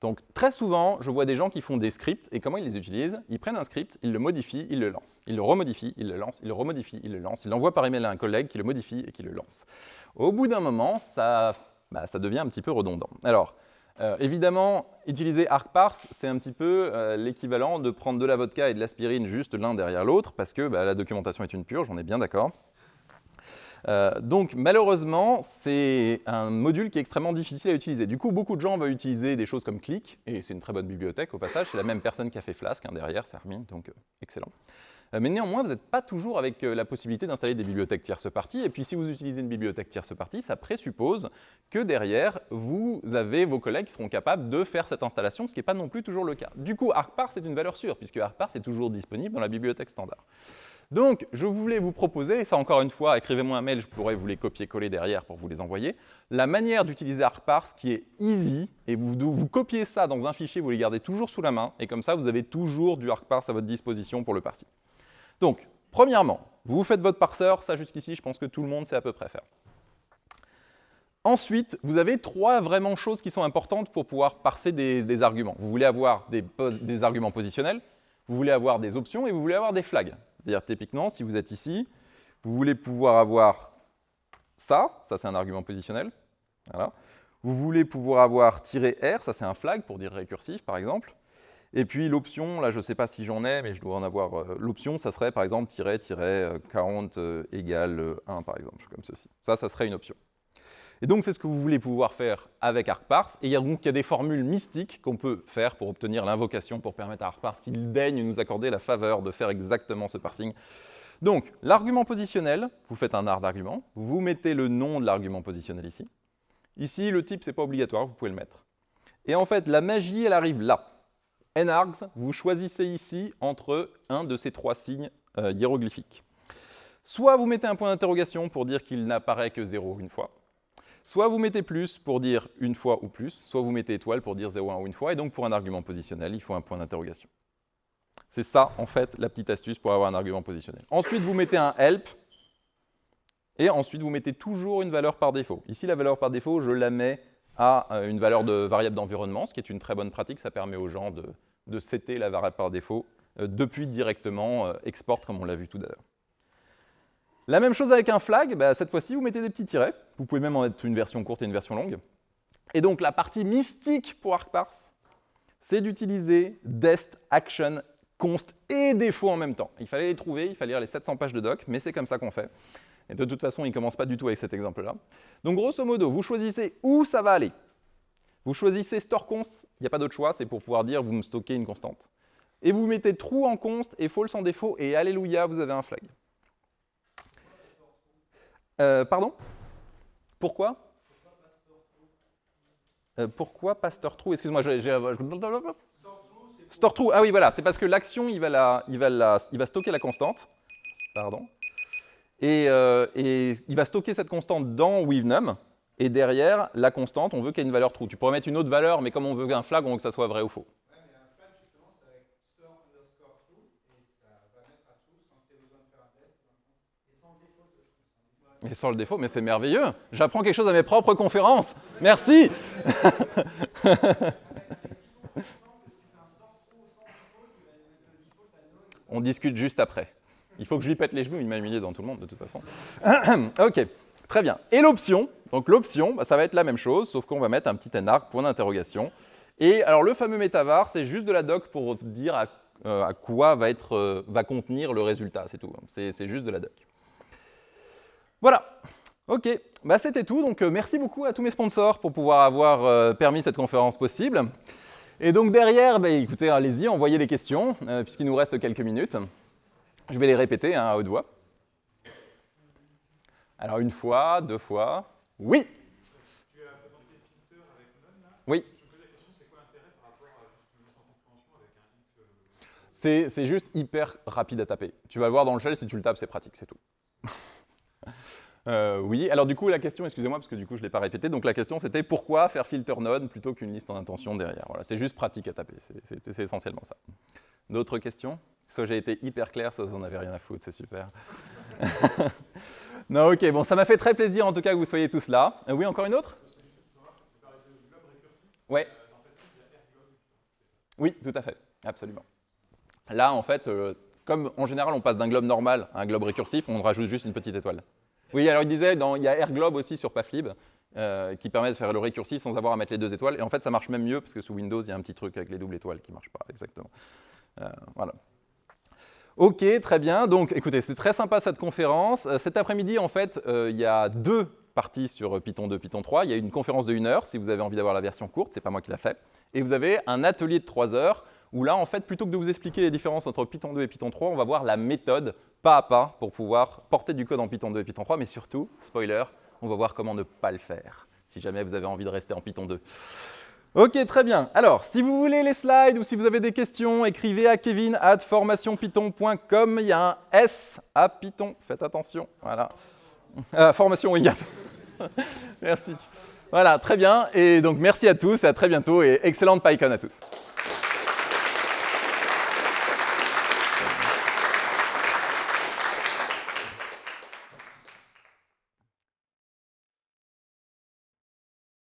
Speaker 1: Donc très souvent, je vois des gens qui font des scripts, et comment ils les utilisent? Ils prennent un script, ils le modifient, ils le lancent. Ils le remodifient, ils le lancent, ils le remodifient, ils le lancent. Ils l'envoient par email à un collègue qui le modifie et qui le lance. Au bout d'un moment, ça bah, ça devient un petit peu redondant. Alors, euh, évidemment, utiliser ArcParse, c'est un petit peu euh, l'équivalent de prendre de la vodka et de l'aspirine juste l'un derrière l'autre, parce que bah, la documentation est une purge, on est bien d'accord. Euh, donc malheureusement, c'est un module qui est extrêmement difficile à utiliser. Du coup, beaucoup de gens veulent utiliser des choses comme Click, et c'est une très bonne bibliothèque au passage, c'est la même personne qui a fait Flask hein, derrière, c'est Armin, donc excellent. Euh, mais néanmoins, vous n'êtes pas toujours avec euh, la possibilité d'installer des bibliothèques tierce partie. Et puis, si vous utilisez une bibliothèque tierce partie, ça présuppose que derrière, vous avez vos collègues qui seront capables de faire cette installation, ce qui n'est pas non plus toujours le cas. Du coup, ArcParse est une valeur sûre, puisque ArcParse est toujours disponible dans la bibliothèque standard. Donc, je voulais vous proposer, et ça encore une fois, écrivez-moi un mail, je pourrais vous les copier-coller derrière pour vous les envoyer, la manière d'utiliser ArcParse qui est easy, et vous, vous copiez ça dans un fichier, vous les gardez toujours sous la main, et comme ça, vous avez toujours du ArcParse à votre disposition pour le parsing. Donc, premièrement, vous faites votre parseur, ça jusqu'ici, je pense que tout le monde sait à peu près faire. Ensuite, vous avez trois vraiment choses qui sont importantes pour pouvoir parser des, arguments. Vous voulez avoir des, arguments positionnels, vous voulez avoir des options et vous voulez avoir des flags. C'est-à-dire, typiquement, si vous êtes ici, vous voulez pouvoir avoir ça, ça c'est un argument positionnel. Voilà. Vous voulez pouvoir avoir -r, ça c'est un flag pour dire récursif, par exemple. Et puis l'option, là je ne sais pas si j'en ai, mais je dois en avoir. Euh, l'option, ça serait par exemple tiret, tiret, 40 euh, euh, égale 1 par exemple, comme ceci. Ça, ça serait une option. Et donc c'est ce que vous voulez pouvoir faire avec ArcParse. Et il y a donc il y a des formules mystiques qu'on peut faire pour obtenir l'invocation, pour permettre à ArcParse qu'il daigne nous accorder la faveur de faire exactement ce parsing. Donc l'argument positionnel, vous faites un art d'argument, vous mettez le nom de l'argument positionnel ici. Ici, le type, ce n'est pas obligatoire, vous pouvez le mettre. Et en fait, la magie, elle arrive là nargs, vous choisissez ici entre un de ces trois signes euh, hiéroglyphiques. Soit vous mettez un point d'interrogation pour dire qu'il n'apparaît que 0 une fois, soit vous mettez plus pour dire une fois ou plus, soit vous mettez étoile pour dire 0, 1 ou une fois, et donc pour un argument positionnel, il faut un point d'interrogation. C'est ça, en fait, la petite astuce pour avoir un argument positionnel. Ensuite, vous mettez un help, et ensuite, vous mettez toujours une valeur par défaut. Ici, la valeur par défaut, je la mets à euh, une valeur de variable d'environnement, ce qui est une très bonne pratique. Ça permet aux gens de, de setter la variable par défaut euh, depuis directement euh, export, comme on l'a vu tout à l'heure. La même chose avec un flag, bah, cette fois-ci, vous mettez des petits tirets. Vous pouvez même en mettre une version courte et une version longue. Et donc, la partie mystique pour ArcParse, c'est d'utiliser dest, action, const et défaut en même temps. Il fallait les trouver, il fallait lire les 700 pages de doc, mais c'est comme ça qu'on fait. Et de toute façon, il ne commence pas du tout avec cet exemple-là. Donc grosso modo, vous choisissez où ça va aller. Vous choisissez store const, il n'y a pas d'autre choix, c'est pour pouvoir dire vous me stockez une constante. et vous mettez true en const et false en défaut, et alléluia, vous avez un flag. Euh, pardon? Pourquoi? Euh, Pourquoi pastor true Excuse-moi, j'ai... Store true, ah oui, voilà, c'est parce que l'action, il, va la, il, va la, il va stocker la constante, pardon, et, euh, et, il va stocker cette constante dans withnum, et derrière, la constante, on veut qu'il y ait une valeur true. Tu pourrais mettre une autre valeur, mais comme on veut un flag, on veut que ça soit vrai ou faux. Et sans le défaut, mais c'est merveilleux. J'apprends quelque chose à mes propres conférences. Merci. [laughs] On discute juste après. Il faut que je lui pète les genoux, il m'a humilié dans tout le monde de toute façon. [clears throat] ok, très bien. Et l'option, donc l'option, bah, ça va être la même chose, sauf qu'on va mettre un petit arc point d'interrogation. Et alors le fameux métavar, c'est juste de la doc pour dire à, euh, quoi va, être, euh, va contenir le résultat, c'est tout. C'est juste de la doc. Voilà. Ok, bah, c'était tout. Donc, euh, merci beaucoup à tous mes sponsors pour pouvoir avoir permis cette conférence possible. Et donc derrière, bah, écoutez, allez-y, envoyez les questions, puisqu'il nous reste quelques minutes. Je vais les répéter hein, à haute voix. Alors une fois, deux fois. Oui Tu as présenté avec là Oui. Je me posais la question, c'est quoi l'intérêt par rapport à juste mettre en compréhension avec un if C'est juste hyper rapide à taper. Tu vas voir dans le shell, si tu le tapes, c'est pratique, c'est tout. Euh, oui, alors du coup, la question, excusez-moi, parce que du coup, je ne l'ai pas répété, donc la question, c'était pourquoi faire filter node plutôt qu'une liste en intention derrière? Voilà, c'est juste pratique à taper, c'est essentiellement ça. D'autres questions? Soit j'ai été hyper clair, soit vous n'en avez rien à foutre, c'est super. [laughs] non, ok, bon, ça m'a fait très plaisir en tout cas que vous soyez tous là. Euh, oui, encore une autre? Ouais. Oui, tout à fait, absolument. Là, en fait, euh, comme en général, on passe d'un globe normal à un globe récursif, on rajoute juste une petite étoile. Oui, alors il disait, il y a AirGlobe aussi sur Pathlib, euh, qui permet de faire le récursif sans avoir à mettre les deux étoiles. Et en fait, ça marche même mieux, parce que sous Windows, il y a un petit truc avec les doubles étoiles qui ne marche pas exactement. Euh, voilà. Ok, très bien. Donc, écoutez, c'est très sympa cette conférence. Euh, cet après-midi, en fait, il y a deux parties sur Python 2, Python 3. Il y a une conférence de 1 heure, si vous avez envie d'avoir la version courte, c'est pas moi qui l'a fait. Et vous avez un atelier de 3 heures, où là, en fait, plutôt que de vous expliquer les différences entre Python 2 et Python 3, on va voir la méthode pas à pas pour pouvoir porter du code en Python 2 et Python 3, mais surtout, spoiler, on va voir comment ne pas le faire, si jamais vous avez envie de rester en Python 2. Ok, très bien. Alors, si vous voulez les slides ou si vous avez des questions, écrivez à kevin at formationpython.com. Il y a un S à Python. Faites attention. Voilà. Euh, formation, oui. [laughs] merci. Voilà, très bien. Et donc, merci à tous à très bientôt. Et excellente PyCon à tous.